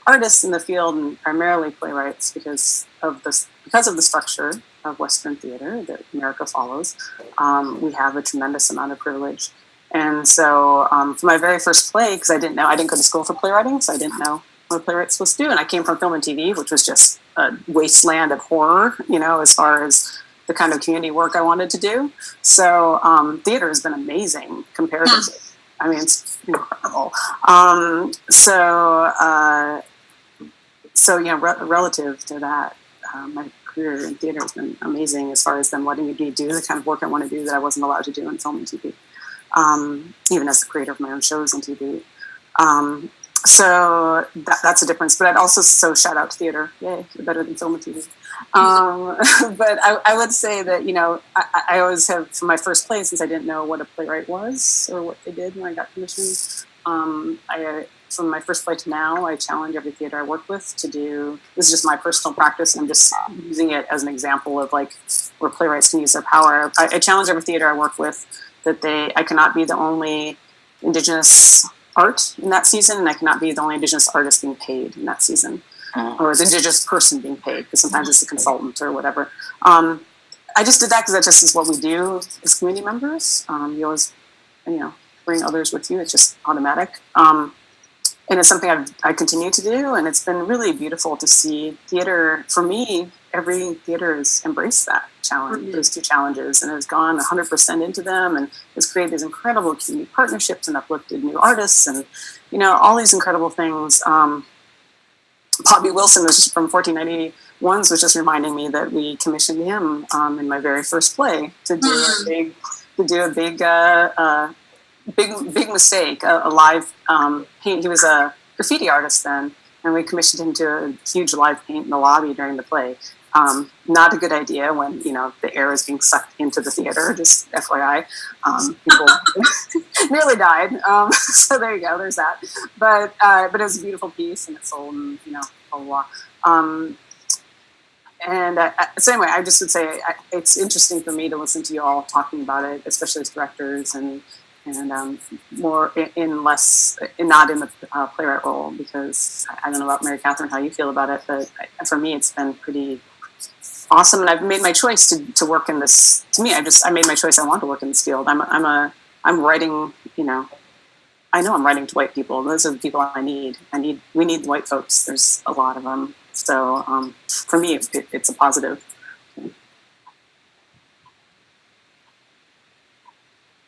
artists in the field and primarily playwrights because of this because of the structure of Western theater that America follows. Um, we have a tremendous amount of privilege, And so um, for my very first play, because I didn't know, I didn't go to school for playwriting, so I didn't know what a playwright's supposed to do. And I came from film and TV, which was just a wasteland of horror, you know, as far as the kind of community work I wanted to do. So um, theater has been amazing comparatively. I mean, it's incredible. Um, so, uh, so you know, re- relative to that, uh, my career in theater has been amazing as far as them letting me do the kind of work I want to do that I wasn't allowed to do in film and TV, um, even as the creator of my own shows and TV. Um, so that, that's a difference. But I'd also so shout out to theater. Yay, you're better than film and TV. Um, but I, I, would say that you know I, I, always have for my first play since I didn't know what a playwright was or what they did when I got commissioned. Um, I from my first play to now, I challenge every theater I work with to do. This is just my personal practice, and I'm just using it as an example of like where playwrights can use their power. I, I challenge every theater I work with that they I cannot be the only indigenous art in that season, and I cannot be the only Indigenous artist being paid in that season, mm. or the Indigenous person being paid, because sometimes it's a consultant or whatever. Um, I just did that because that just is what we do as community members. Um, you always, you know, bring others with you. It's just automatic. Um, and it's something I've, I continue to do, and it's been really beautiful to see theater. For me, every theater has embraced that challenge, mm-hmm. those two challenges, and has gone 100% into them, and has created these incredible community partnerships and uplifted new artists, and you know all these incredible things. Um, Bobby Wilson was from 1491 was just reminding me that we commissioned him um, in my very first play to do mm-hmm. a big to do a big uh, uh, big big mistake, a, a live um, paint. He was a graffiti artist then, and we commissioned him to a huge live paint in the lobby during the play. Um, not a good idea when you know the air is being sucked into the theater. Just FYI, um, people nearly died. Um, so there you go. There's that. But uh, but it was a beautiful piece, and it sold, and you know, blah blah. Um, and uh, so anyway, I just would say I, it's interesting for me to listen to you all talking about it, especially as directors and and um, more in, in, less, in, not in the uh, playwright role, because I, don't know about Mary Kathryn how you feel about it, but for me it's been pretty awesome, and I've made my choice to, to work in this. To me, I just I made my choice. I want to work in this field. I'm I'm a I'm writing. You know, I know I'm writing to white people. Those are the people I need. I need we need white folks. There's a lot of them. So um, for me, it, it, it's a positive.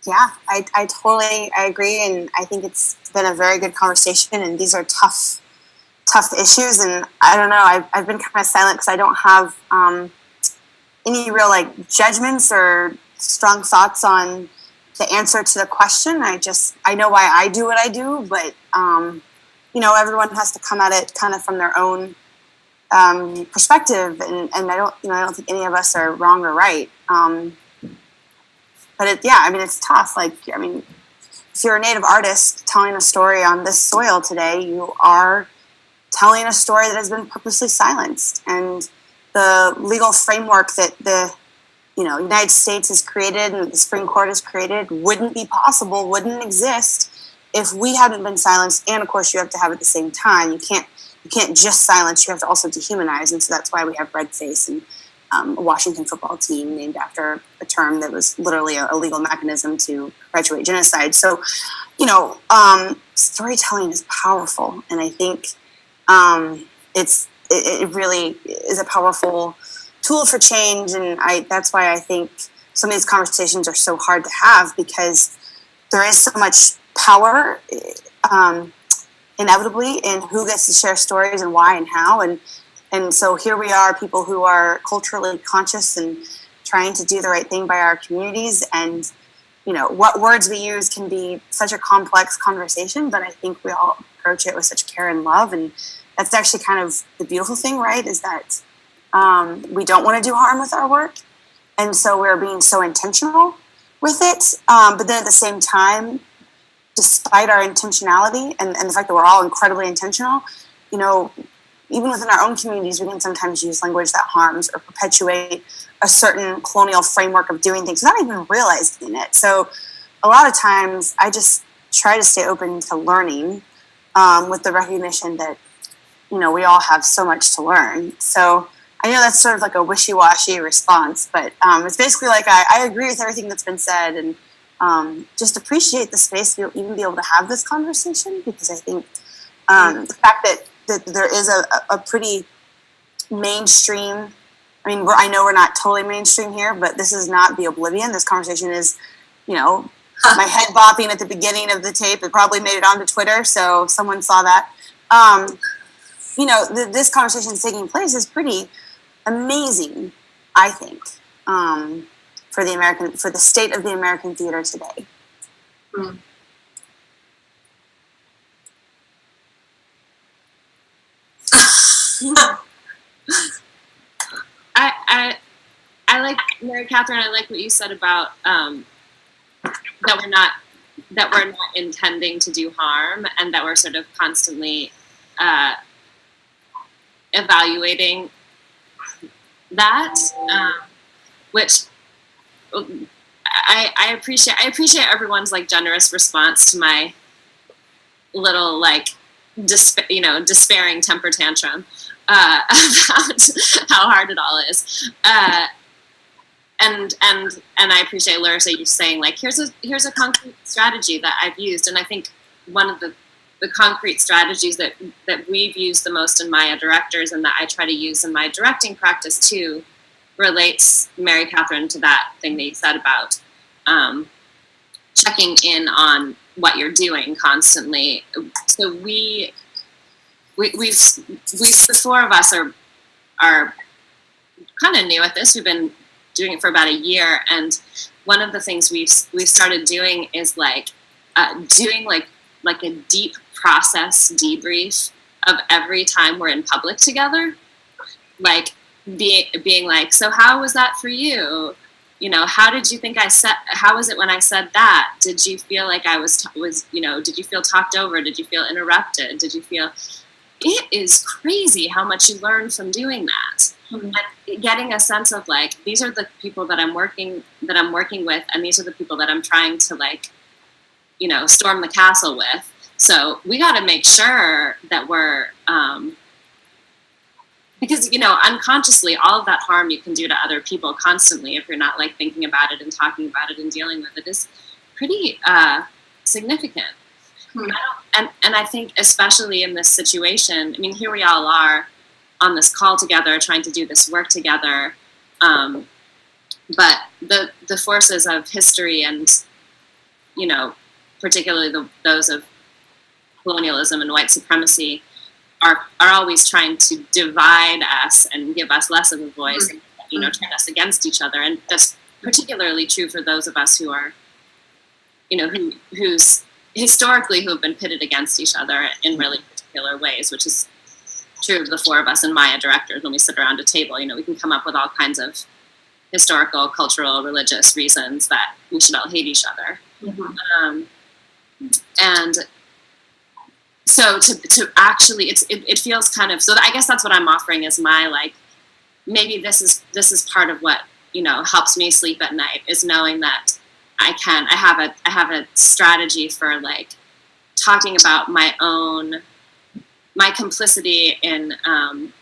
Yeah, I, I totally I agree, and I think it's been a very good conversation. And these are tough, tough issues, and I don't know. I've, I've been kind of silent because I don't have um, any real like judgments or strong thoughts on the answer to the question. I just I know why I do what I do, but um, you know everyone has to come at it kind of from their own um, perspective, and, and I don't you know I don't think any of us are wrong or right. Um, but it, yeah, I mean, it's tough. Like, I mean, if you're a native artist telling a story on this soil today, you are telling a story that has been purposely silenced. And the legal framework that the you know United States has created and the Supreme Court has created wouldn't be possible, wouldn't exist if we hadn't been silenced. And of course, you have to have at the same time. You can't you can't just silence. You have to also dehumanize, and so that's why we have red face and um, a Washington football team named after a term that was literally a, legal mechanism to perpetuate genocide. So, you know, um, storytelling is powerful, and I think um, it's it, it, really is a powerful tool for change. And I that's why I think some of these conversations are so hard to have because there is so much power. Um, inevitably in who gets to share stories and why and how and and so here we are, people who are culturally conscious and trying to do the right thing by our communities. And, you know, what words we use can be such a complex conversation, but I think we all approach it with such care and love. And that's actually kind of the beautiful thing, right? Is that um, we don't want to do harm with our work. And so we're being so intentional with it. Um, but then at the same time, despite our intentionality and, and the fact that we're all incredibly intentional, you know, even within our own communities, we can sometimes use language that harms or perpetuate a certain colonial framework of doing things without even realizing it. So, a lot of times, I just try to stay open to learning um, with the recognition that, you know, we all have so much to learn. So, I know that's sort of like a wishy washy response, but um, it's basically like I, I, agree with everything that's been said, and um, just appreciate the space to even be able to have this conversation because I think um, the fact that, that there is a, a pretty mainstream I mean, we're, I know we're not totally mainstream here, but this is not the oblivion. This conversation is, you know, my head bopping at the beginning of the tape. It probably made it onto Twitter, so someone saw that. Um, you know, th- this conversation is taking place is pretty amazing, I think, um, for the American, for the state of the American theater today. I, I, I like Mary Kathryn. I like what you said about um, that we're not that we're not intending to do harm, and that we're sort of constantly uh, evaluating that, um, which I, I appreciate. I appreciate everyone's like generous response to my little like desp- you know despairing temper tantrum uh, about how hard it all is. Uh, and and and I appreciate Larissa you saying like here's a here's a concrete strategy that I've used, and I think one of the the concrete strategies that that we've used the most in Maia directors and that I try to use in my directing practice too relates Mary Kathryn to that thing that you said about um, checking in on what you're doing constantly. So we we, we've we the four of us are are kind of new at this. We've been doing it for about a year, and one of the things we've we've started doing is like uh, doing like like a deep process debrief of every time we're in public together, like being being like, so how was that for you? You know, how did you think I said? How was it when I said that? Did you feel like I was was you know? Did you feel talked over? Did you feel interrupted? Did you feel it is crazy how much you learn from doing that and getting a sense of like these are the people that i'm working that i'm working with and these are the people that i'm trying to like you know storm the castle with so we got to make sure that we're um, because you know unconsciously all of that harm you can do to other people constantly if you're not like thinking about it and talking about it and dealing with it is pretty uh, significant Hmm. and and I think especially in this situation, I mean, here we all are on this call together, trying to do this work together. Um, but the the forces of history and you know, particularly the, those of colonialism and white supremacy, are are always trying to divide us and give us less of a voice, mm-hmm. and, you know, turn us against each other. And that's particularly true for those of us who are, you know, who whose historically who have been pitted against each other in mm-hmm. really particular ways, which is true of the four of us and Maia directors when we sit around a table. You know, we can come up with all kinds of historical, cultural, religious reasons that we should all hate each other. Mm-hmm. Um, and so to, to actually, it's, it, it feels kind of, so I guess that's what I'm offering is my like, maybe this is, this is part of what, you know, helps me sleep at night is knowing that I can. I have a I have a strategy for like talking about my own my complicity in um,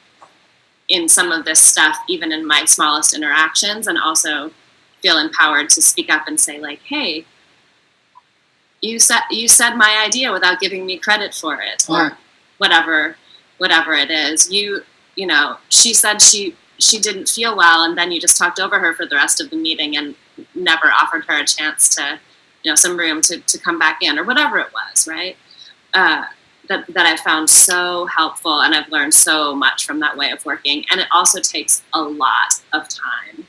in some of this stuff, even in my smallest interactions, and also feel empowered to speak up and say like, "Hey, you said you said my idea without giving me credit for it, or whatever whatever it is. You you know, she said she she didn't feel well, and then you just talked over her for the rest of the meeting and never offered her a chance to, you know, some room to, to come back in or whatever it was, right? Uh, that, that I found so helpful and I've learned so much from that way of working. And it also takes a lot of time.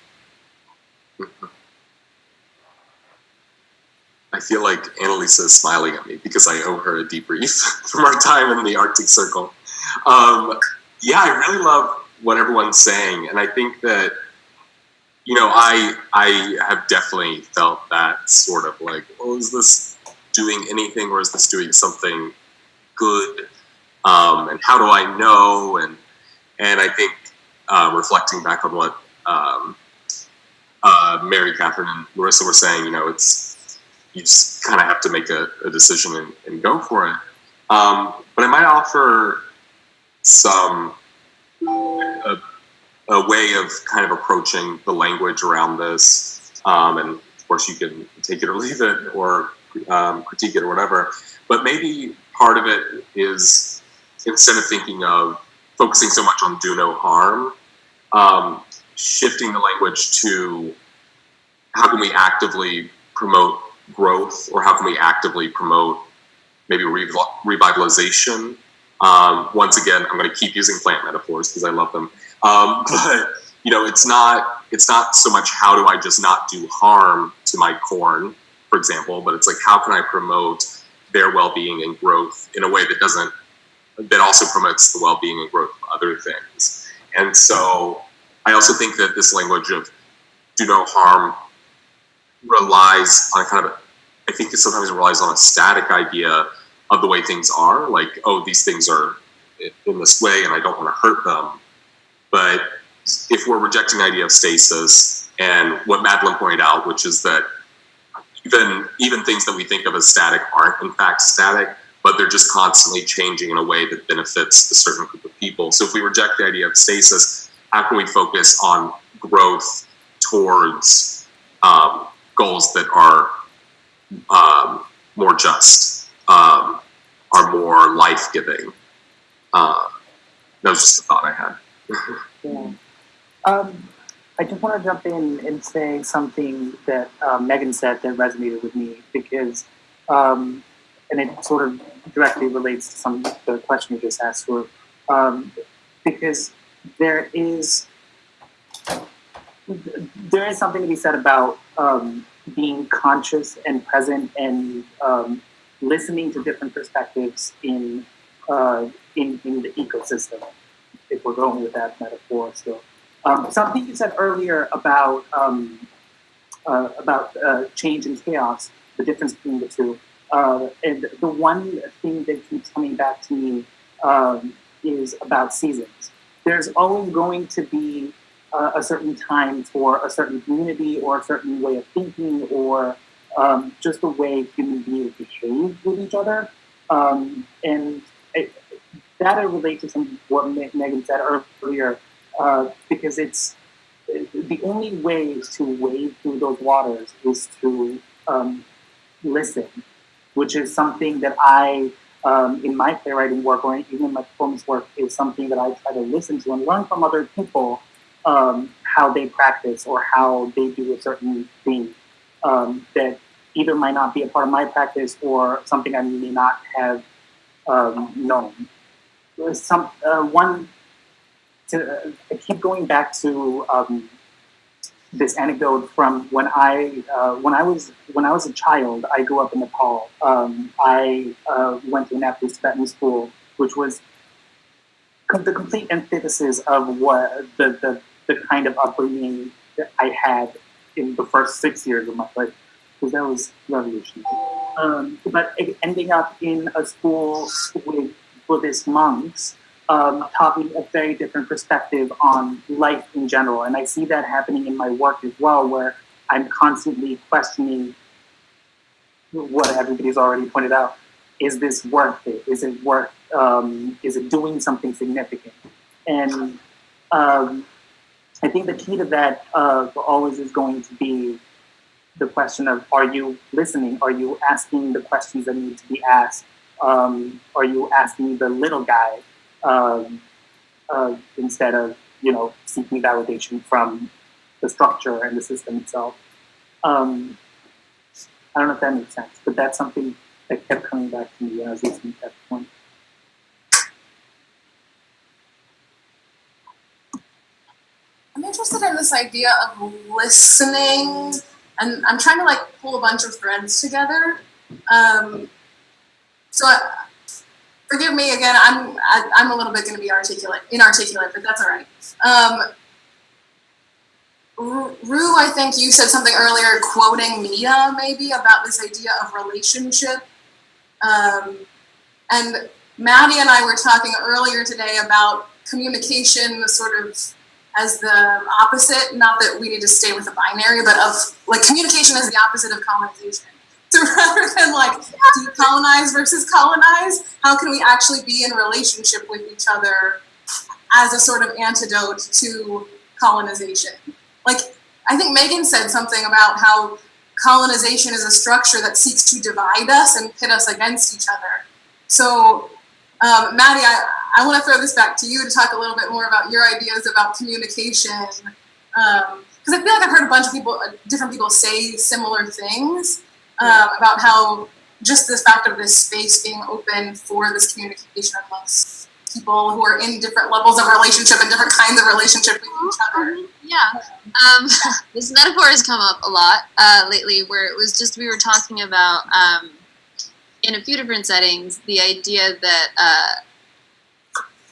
I feel like Annalisa is smiling at me because I owe her a debrief from our time in the Arctic Circle. Um, yeah, I really love what everyone's saying, and I think that you know, I I have definitely felt that sort of like, oh, is this doing anything, or is this doing something good? Um, and how do I know? And and I think uh, reflecting back on what um, uh, Mary Kathryn and Larissa were saying, you know, it's you just kind of have to make a, a decision and, and, go for it. Um, but I might offer some a, a, way of kind of approaching the language around this, um, and of course, you can take it or leave it or um, critique it or whatever. But maybe part of it is instead of thinking of focusing so much on do no harm, um, shifting the language to how can we actively promote growth or how can we actively promote maybe rev- revitalization. Um, once again, I'm going to keep using plant metaphors because I love them. Um, but you know, it's not it's not so much how do I just not do harm to my corn, for example, but it's like how can I promote their well-being and growth in a way that doesn't that also promotes the well-being and growth of other things. And so I also think that this language of do no harm relies on a kind of I think it sometimes relies on a static idea of the way things are, like, oh, these things are in this way and I don't want to hurt them. But if we're rejecting the idea of stasis and what Madeline pointed out, which is that even even things that we think of as static aren't in fact static, but they're just constantly changing in a way that benefits a certain group of people. So if we reject the idea of stasis, how can we focus on growth towards um, goals that are um, more just, um, are more life giving? Uh, that was just a thought I had. Yeah. Um, I just want to jump in and say something that uh, Megan said that resonated with me because, um, and it sort of directly relates to some of the question you just asked, for, um, because there is there is something to be said about um, being conscious and present and um, listening to different perspectives in, uh, in in the ecosystem. If we're going with that metaphor still. Um, something you said earlier about um, uh, about uh, change and chaos, the difference between the two, uh, and the one thing that keeps coming back to me um, is about seasons. There's always going to be a certain time for a certain community or a certain way of thinking or um, just the way human beings behave with each other, um, and it, that I relate to some what Megan said earlier uh, because it's the only way to wade through those waters is to um, listen, which is something that I, um, in my playwriting work or even in my performance work, is something that I try to listen to and learn from other people um, how they practice or how they do a certain thing um, that either might not be a part of my practice or something I may not have um, known. Some uh, one to, I keep going back to um, this anecdote from when I uh, when I was when I was a child. I grew up in Nepal. Um, I uh, went to an Nepalese Tibetan school, which was the complete antithesis of what the, the the kind of upbringing that I had in the first six years of my life, because that was revolutionary. Um, but ending up in a school with Buddhist monks um, taught me a very different perspective on life in general. And I see that happening in my work as well, where I'm constantly questioning what everybody's already pointed out. Is this worth it? Is it worth, um, is it doing something significant? And um, I think the key to that uh, always is going to be the question of are you listening? Are you asking the questions that need to be asked? Um, are you asking the little guy um, uh, instead of you know seeking validation from the structure and the system itself. Um, I don't know if that makes sense, but that's something that kept coming back to me when I was listening to that point. I'm interested in this idea of listening, and I'm trying to like pull a bunch of threads together. Um, so I, forgive me again. I'm I, I'm a little bit going to be articulate, inarticulate, but that's all right. Um, Roo, I think you said something earlier, quoting Mia maybe about this idea of relationship. Um, and Maddie and I were talking earlier today about communication, the sort of as the opposite. Not that we need to stay with the binary, but of like communication is the opposite of colonization. So rather than like decolonize versus colonize, how can we actually be in relationship with each other as a sort of antidote to colonization? Like, I think Megan said something about how colonization is a structure that seeks to divide us and pit us against each other. So, um, Maddie, I, I want to throw this back to you to talk a little bit more about your ideas about communication. Because I feel like I've heard a bunch of people, uh, different people say similar things um, about how just the fact of this space being open for this communication amongst people who are in different levels of relationship and different kinds of relationship with each other. Yeah. Um, this metaphor has come up a lot uh, lately, where it was just we were talking about um, in a few different settings the idea that uh,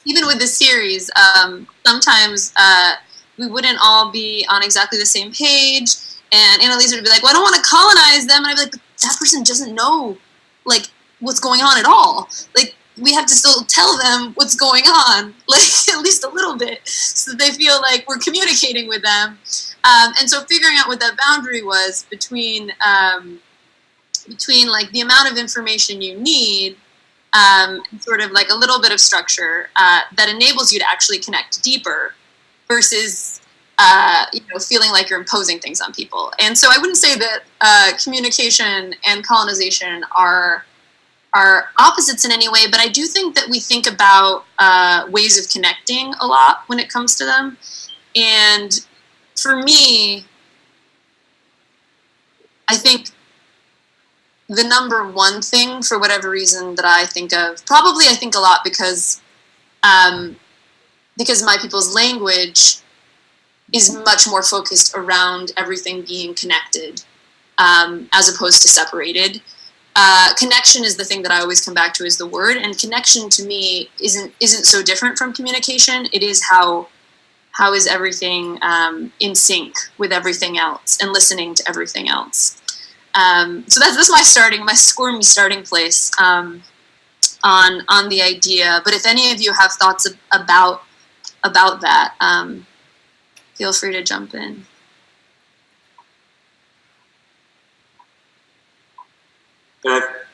even with the series, um, sometimes uh, we wouldn't all be on exactly the same page, and Annalisa would be like, "Well, I don't want to colonize them," and I'd be like, "But that person doesn't know like what's going on at all. Like we have to still tell them what's going on, like at least a little bit, so that they feel like we're communicating with them. Um, and so figuring out what that boundary was between um, between like the amount of information you need, um, sort of like a little bit of structure uh, that enables you to actually connect deeper, versus uh, you know feeling like you're imposing things on people. And so I wouldn't say that uh, communication and colonization are are opposites in any way, but I do think that we think about uh, ways of connecting a lot when it comes to them. And for me, I think the number one thing, for whatever reason, that I think of, probably I think a lot because um, because my people's language is much more focused around everything being connected um, as opposed to separated uh, connection is the thing that I always come back to is the word, and connection to me isn't isn't so different from communication. It is how how is everything um, in sync with everything else and listening to everything else. Um, so that's that's my starting my squirmy starting place um, on on the idea. But if any of you have thoughts ab- about about that, um, feel free to jump in.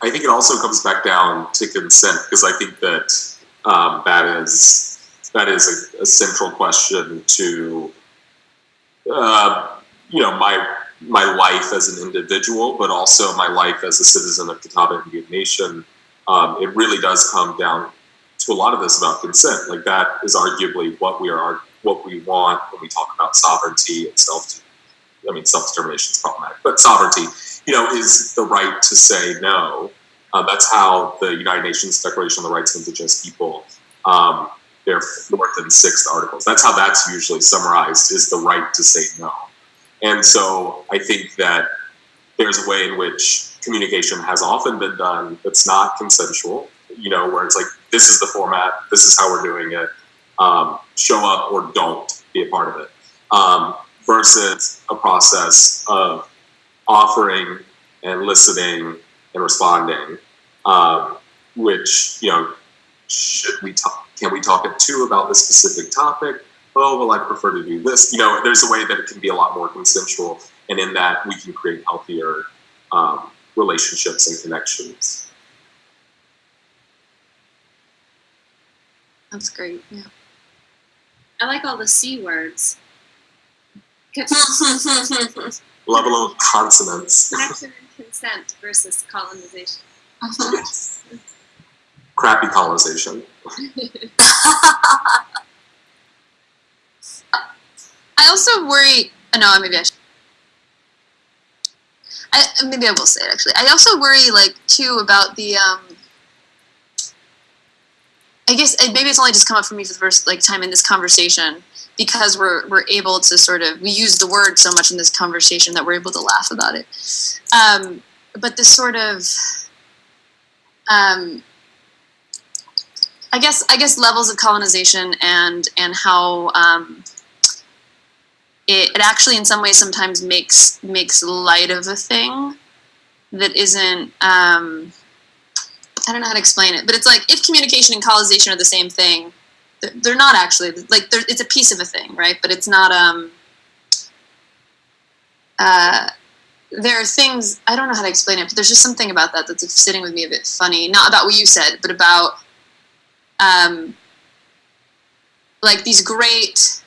I think it also comes back down to consent because I think that um, that is that is a, a central question to uh, you know my my life as an individual, but also my life as a citizen of Catawba Indian Nation. Um, it really does come down to a lot of this about consent. Like that is arguably what we are what we want when we talk about sovereignty and self. I mean, self determination is problematic, but sovereignty you know, is the right to say no. Uh, that's how the United Nations Declaration on the Rights of Indigenous People, um, their fourth and sixth articles. That's how that's usually summarized: is the right to say no. And so I think that there's a way in which communication has often been done that's not consensual. You know, where it's like this is the format, this is how we're doing it. Um, show up or don't be a part of it. Um, versus a process of offering and listening and responding, um, which, you know, should we talk, can we talk at two about this specific topic? Oh, well, I prefer to do this. You know, there's a way that it can be a lot more consensual, and in that we can create healthier um, relationships and connections. That's great. Yeah. I like all the C words. Level of consonants. Connection and consent versus colonization. Crappy colonization. I also worry. uh, No, maybe I should. I, maybe I will say it actually. I also worry, like, too, about the. Um, I guess maybe it's only just come up for me for the first like time in this conversation because we're we're able to sort of we use the word so much in this conversation that we're able to laugh about it. Um, but this sort of, um, I guess I guess levels of colonization and and how um, it, it actually in some ways sometimes makes makes light of a thing that isn't um, I don't know how to explain it, but it's like if communication and colonization are the same thing, they're, they're not actually like it's a piece of a thing, right? But it's not. Um, uh, there are things I don't know how to explain it, but there's just something about that that's sitting with me a bit funny. Not about what you said, but about um, like these great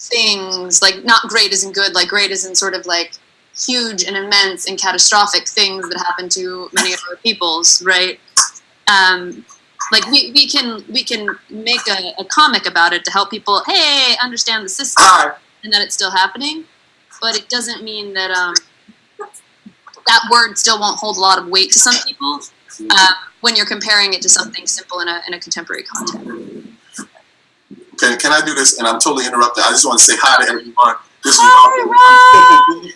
things, like not great isn't good, like great isn't sort of like huge and immense and catastrophic things that happen to many of our peoples, right? Um, like we, we can we can make a, a comic about it to help people, hey, understand the system and that it's still happening, but it doesn't mean that um, that word still won't hold a lot of weight to some people uh, when you're comparing it to something simple in a, in a contemporary context. Can, can I do this? And I'm totally interrupted. I just want to say hi to everyone. This is Hi,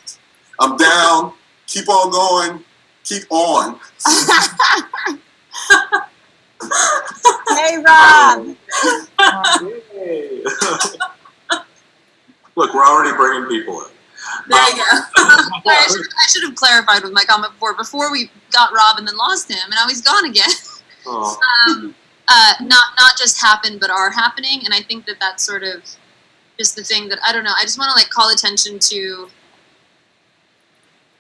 I'm down. Keep on going. Keep on. Hey, Rob. Look, we're already bringing people in. There you go. I should, I should have clarified with my comment before. Before we got Rob and then lost him, and now he's gone again. Oh, um, uh, not not just happen, but are happening. And I think that that's sort of just the thing that I don't know. I just want to like call attention to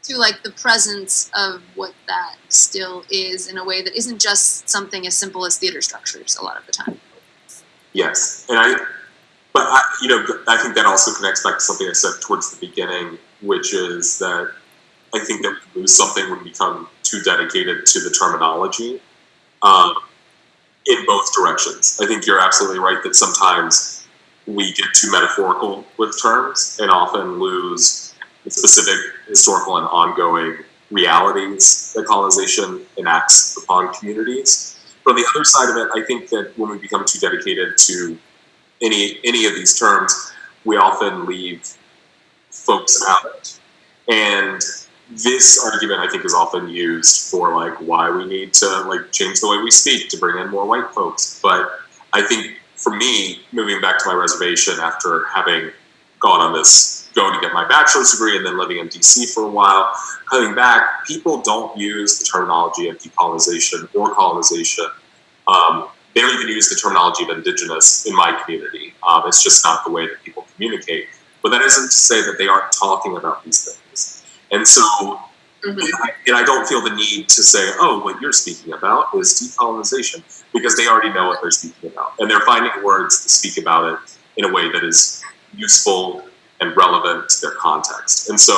to like the presence of what that still is in a way that isn't just something as simple as theater structures. A lot of the time. Yes, and I, but I, you know, I think that also connects back to something I said towards the beginning, which is that I think that we lose something when we become too dedicated to the terminology, um, in both directions. I think you're absolutely right that sometimes we get too metaphorical with terms and often lose specific historical and ongoing realities that colonization enacts upon communities. But on the other side of it, I think that when we become too dedicated to any any of these terms, we often leave folks out. And this argument, I think, is often used for like why we need to like change the way we speak to bring in more white folks. But I think for me, moving back to my reservation after having gone on this going to get my bachelor's degree and then living in DC for a while, coming back, people don't use the terminology of decolonization or colonization. Um, they don't even use the terminology of indigenous in my community. Um, it's just not the way that people communicate. But that isn't to say that they aren't talking about these things. And so, and, I, and I don't feel the need to say, oh, what you're speaking about is decolonization, because they already know what they're speaking about. And they're finding words to speak about it in a way that is useful and relevant to their context. And so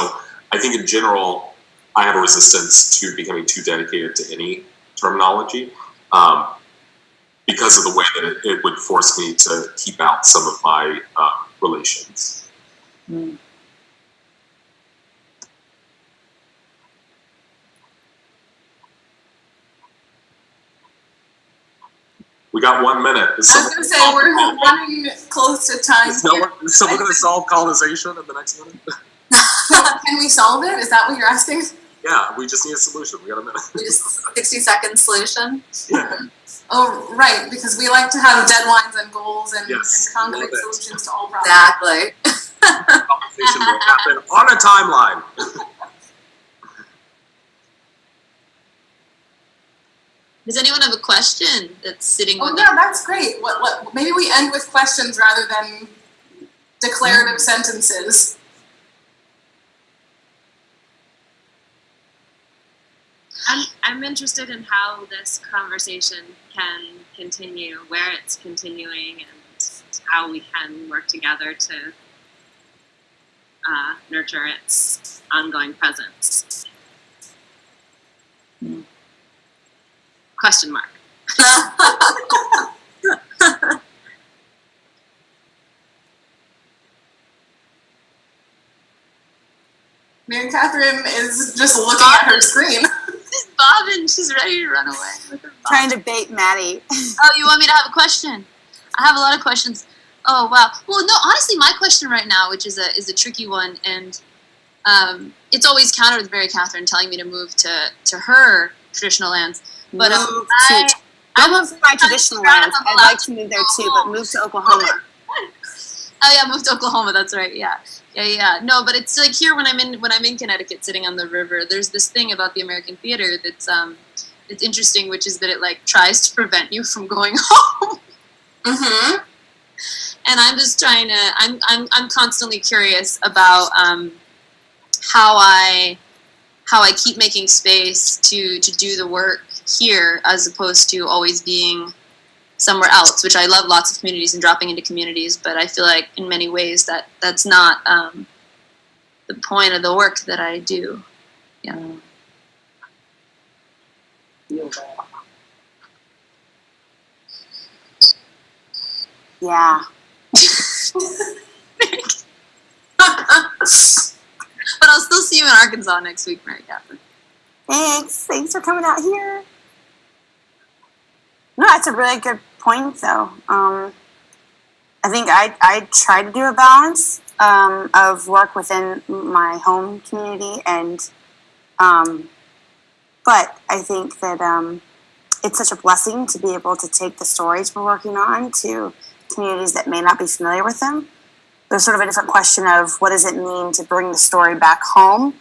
I think in general, I have a resistance to becoming too dedicated to any terminology um, because of the way that it, it, would force me to keep out some of my uh, relations. Mm. We got one minute. Is I was going to say, we're running close to time. Is, no one, is someone going to solve colonization in the next minute? Can we solve it? Is that what you're asking? Yeah, we just need a solution. We got a minute. Just 60 second solution. Yeah. Oh, right, because we like to have deadlines and goals and, Yes, and concrete solutions to all problems. Exactly. Conversation will happen on a timeline. Does anyone have a question that's sitting on Oh with yeah, that's great. What, what, maybe we end with questions rather than declarative sentences. I'm, I'm interested in how this conversation can continue, where it's continuing, and how we can work together to uh, nurture its ongoing presence. Question mark. Mary Kathryn is just looking at her screen. She's bobbing. She's ready to run away. Look at her bob. Trying to bait Maddie. Oh, you want me to have a question? I have a lot of questions. Oh wow. Well, no, honestly, my question right now, which is a is a tricky one, and um, it's always countered with Mary Kathryn telling me to move to to her traditional lands. But um, Move I, to, I move to my traditional lands. I'd like to move there too, but move to Oklahoma. Oh yeah, moved to Oklahoma. That's right. Yeah, yeah, yeah. No, but it's like here when I'm in when I'm in Connecticut, sitting on the river. There's this thing about the American theater that's um, it's interesting, which is that it like tries to prevent you from going home. Mm-hmm. and I'm just trying to. I'm I'm I'm constantly curious about um, how I how I keep making space to to do the work here as opposed to always being somewhere else. Which I love lots of communities and dropping into communities, but I feel like in many ways that that's not um, the point of the work that I do. Yeah. Yeah. But I'll still see you in Arkansas next week, Mary Kathryn. Thanks. Thanks for coming out here. No, that's a really good point, though. Um, I think I, I try to do a balance um, of work within my home community, and um, but I think that um, it's such a blessing to be able to take the stories we're working on to communities that may not be familiar with them. There's sort of a different question of what does it mean to bring the story back home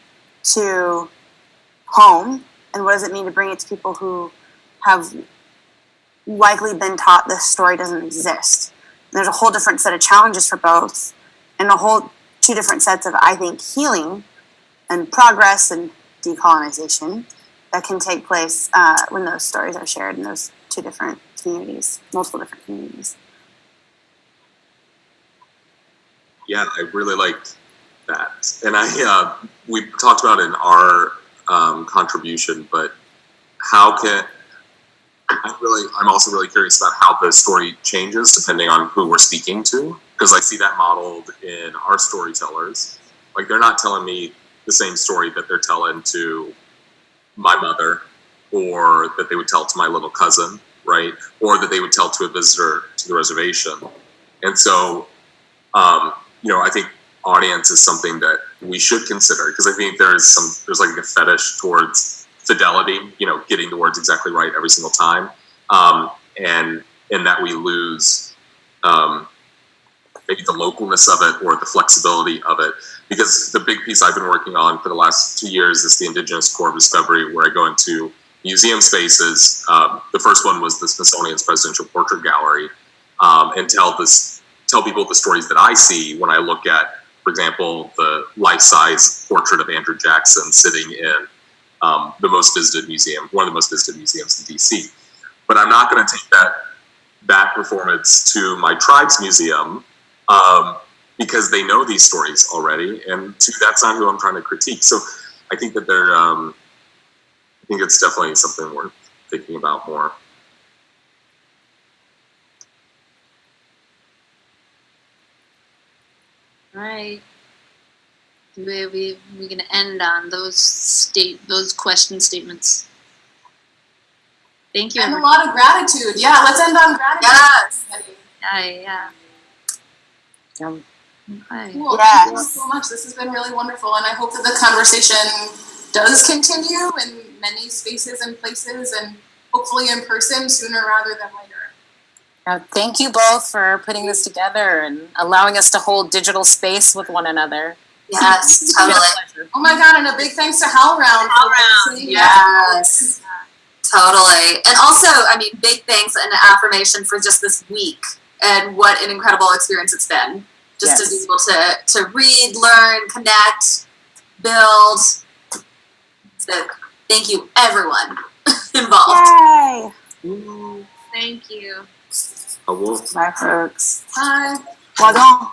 to home and what does it mean to bring it to people who have likely been taught this story doesn't exist. And there's a whole different set of challenges for both and a whole two different sets of i think healing and progress and decolonization that can take place uh, when those stories are shared in those two different communities multiple different communities. Yeah, I really liked that, and I uh, we talked about in our um, contribution, but how can I'm really I'm also really curious about how the story changes depending on who we're speaking to because I see that modeled in our storytellers. Like they're not telling me the same story that they're telling to my mother or that they would tell to my little cousin, right? Or that they would tell to a visitor to the reservation. And so um, you know, I think audience is something that we should consider because I think there is some there's like a fetish towards fidelity, you know, getting the words exactly right every single time, um, and and that we lose um, maybe the localness of it or the flexibility of it. Because the big piece I've been working on for the last two years is the Indigenous Corps of Discovery, where I go into museum spaces. Um, the first one was the Smithsonian's Presidential Portrait Gallery, um, and tell this tell people the stories that I see when I look at, for example, the life-size portrait of Andrew Jackson sitting in um, the most visited museum, one of the most visited museums in DC. But I'm not going to take that that performance to my tribe's museum um, because they know these stories already, and two, that's not who I'm trying to critique. So I think that they're, um, I think it's definitely something worth thinking about more. All right. We we we're gonna end on those state those question statements. Thank you. And a lot of gratitude. Yeah, let's end on gratitude. Yes. Yeah, yeah. Yum. Okay. Cool. Thank you so much. This has been really wonderful, and I hope that the conversation does continue in many spaces and places, and hopefully in person sooner rather than later. Uh, thank you both for putting this together and allowing us to hold digital space with one another. Yes, It's been a totally. Oh my god, and a big thanks to HowlRound. HowlRound. Yes. Totally. And also, I mean, big thanks and affirmation for just this week and what an incredible experience it's been. Just to be able to to read, learn, connect, build. So thank you everyone involved. yay Thank you. I will Bye, folks. Bye. well done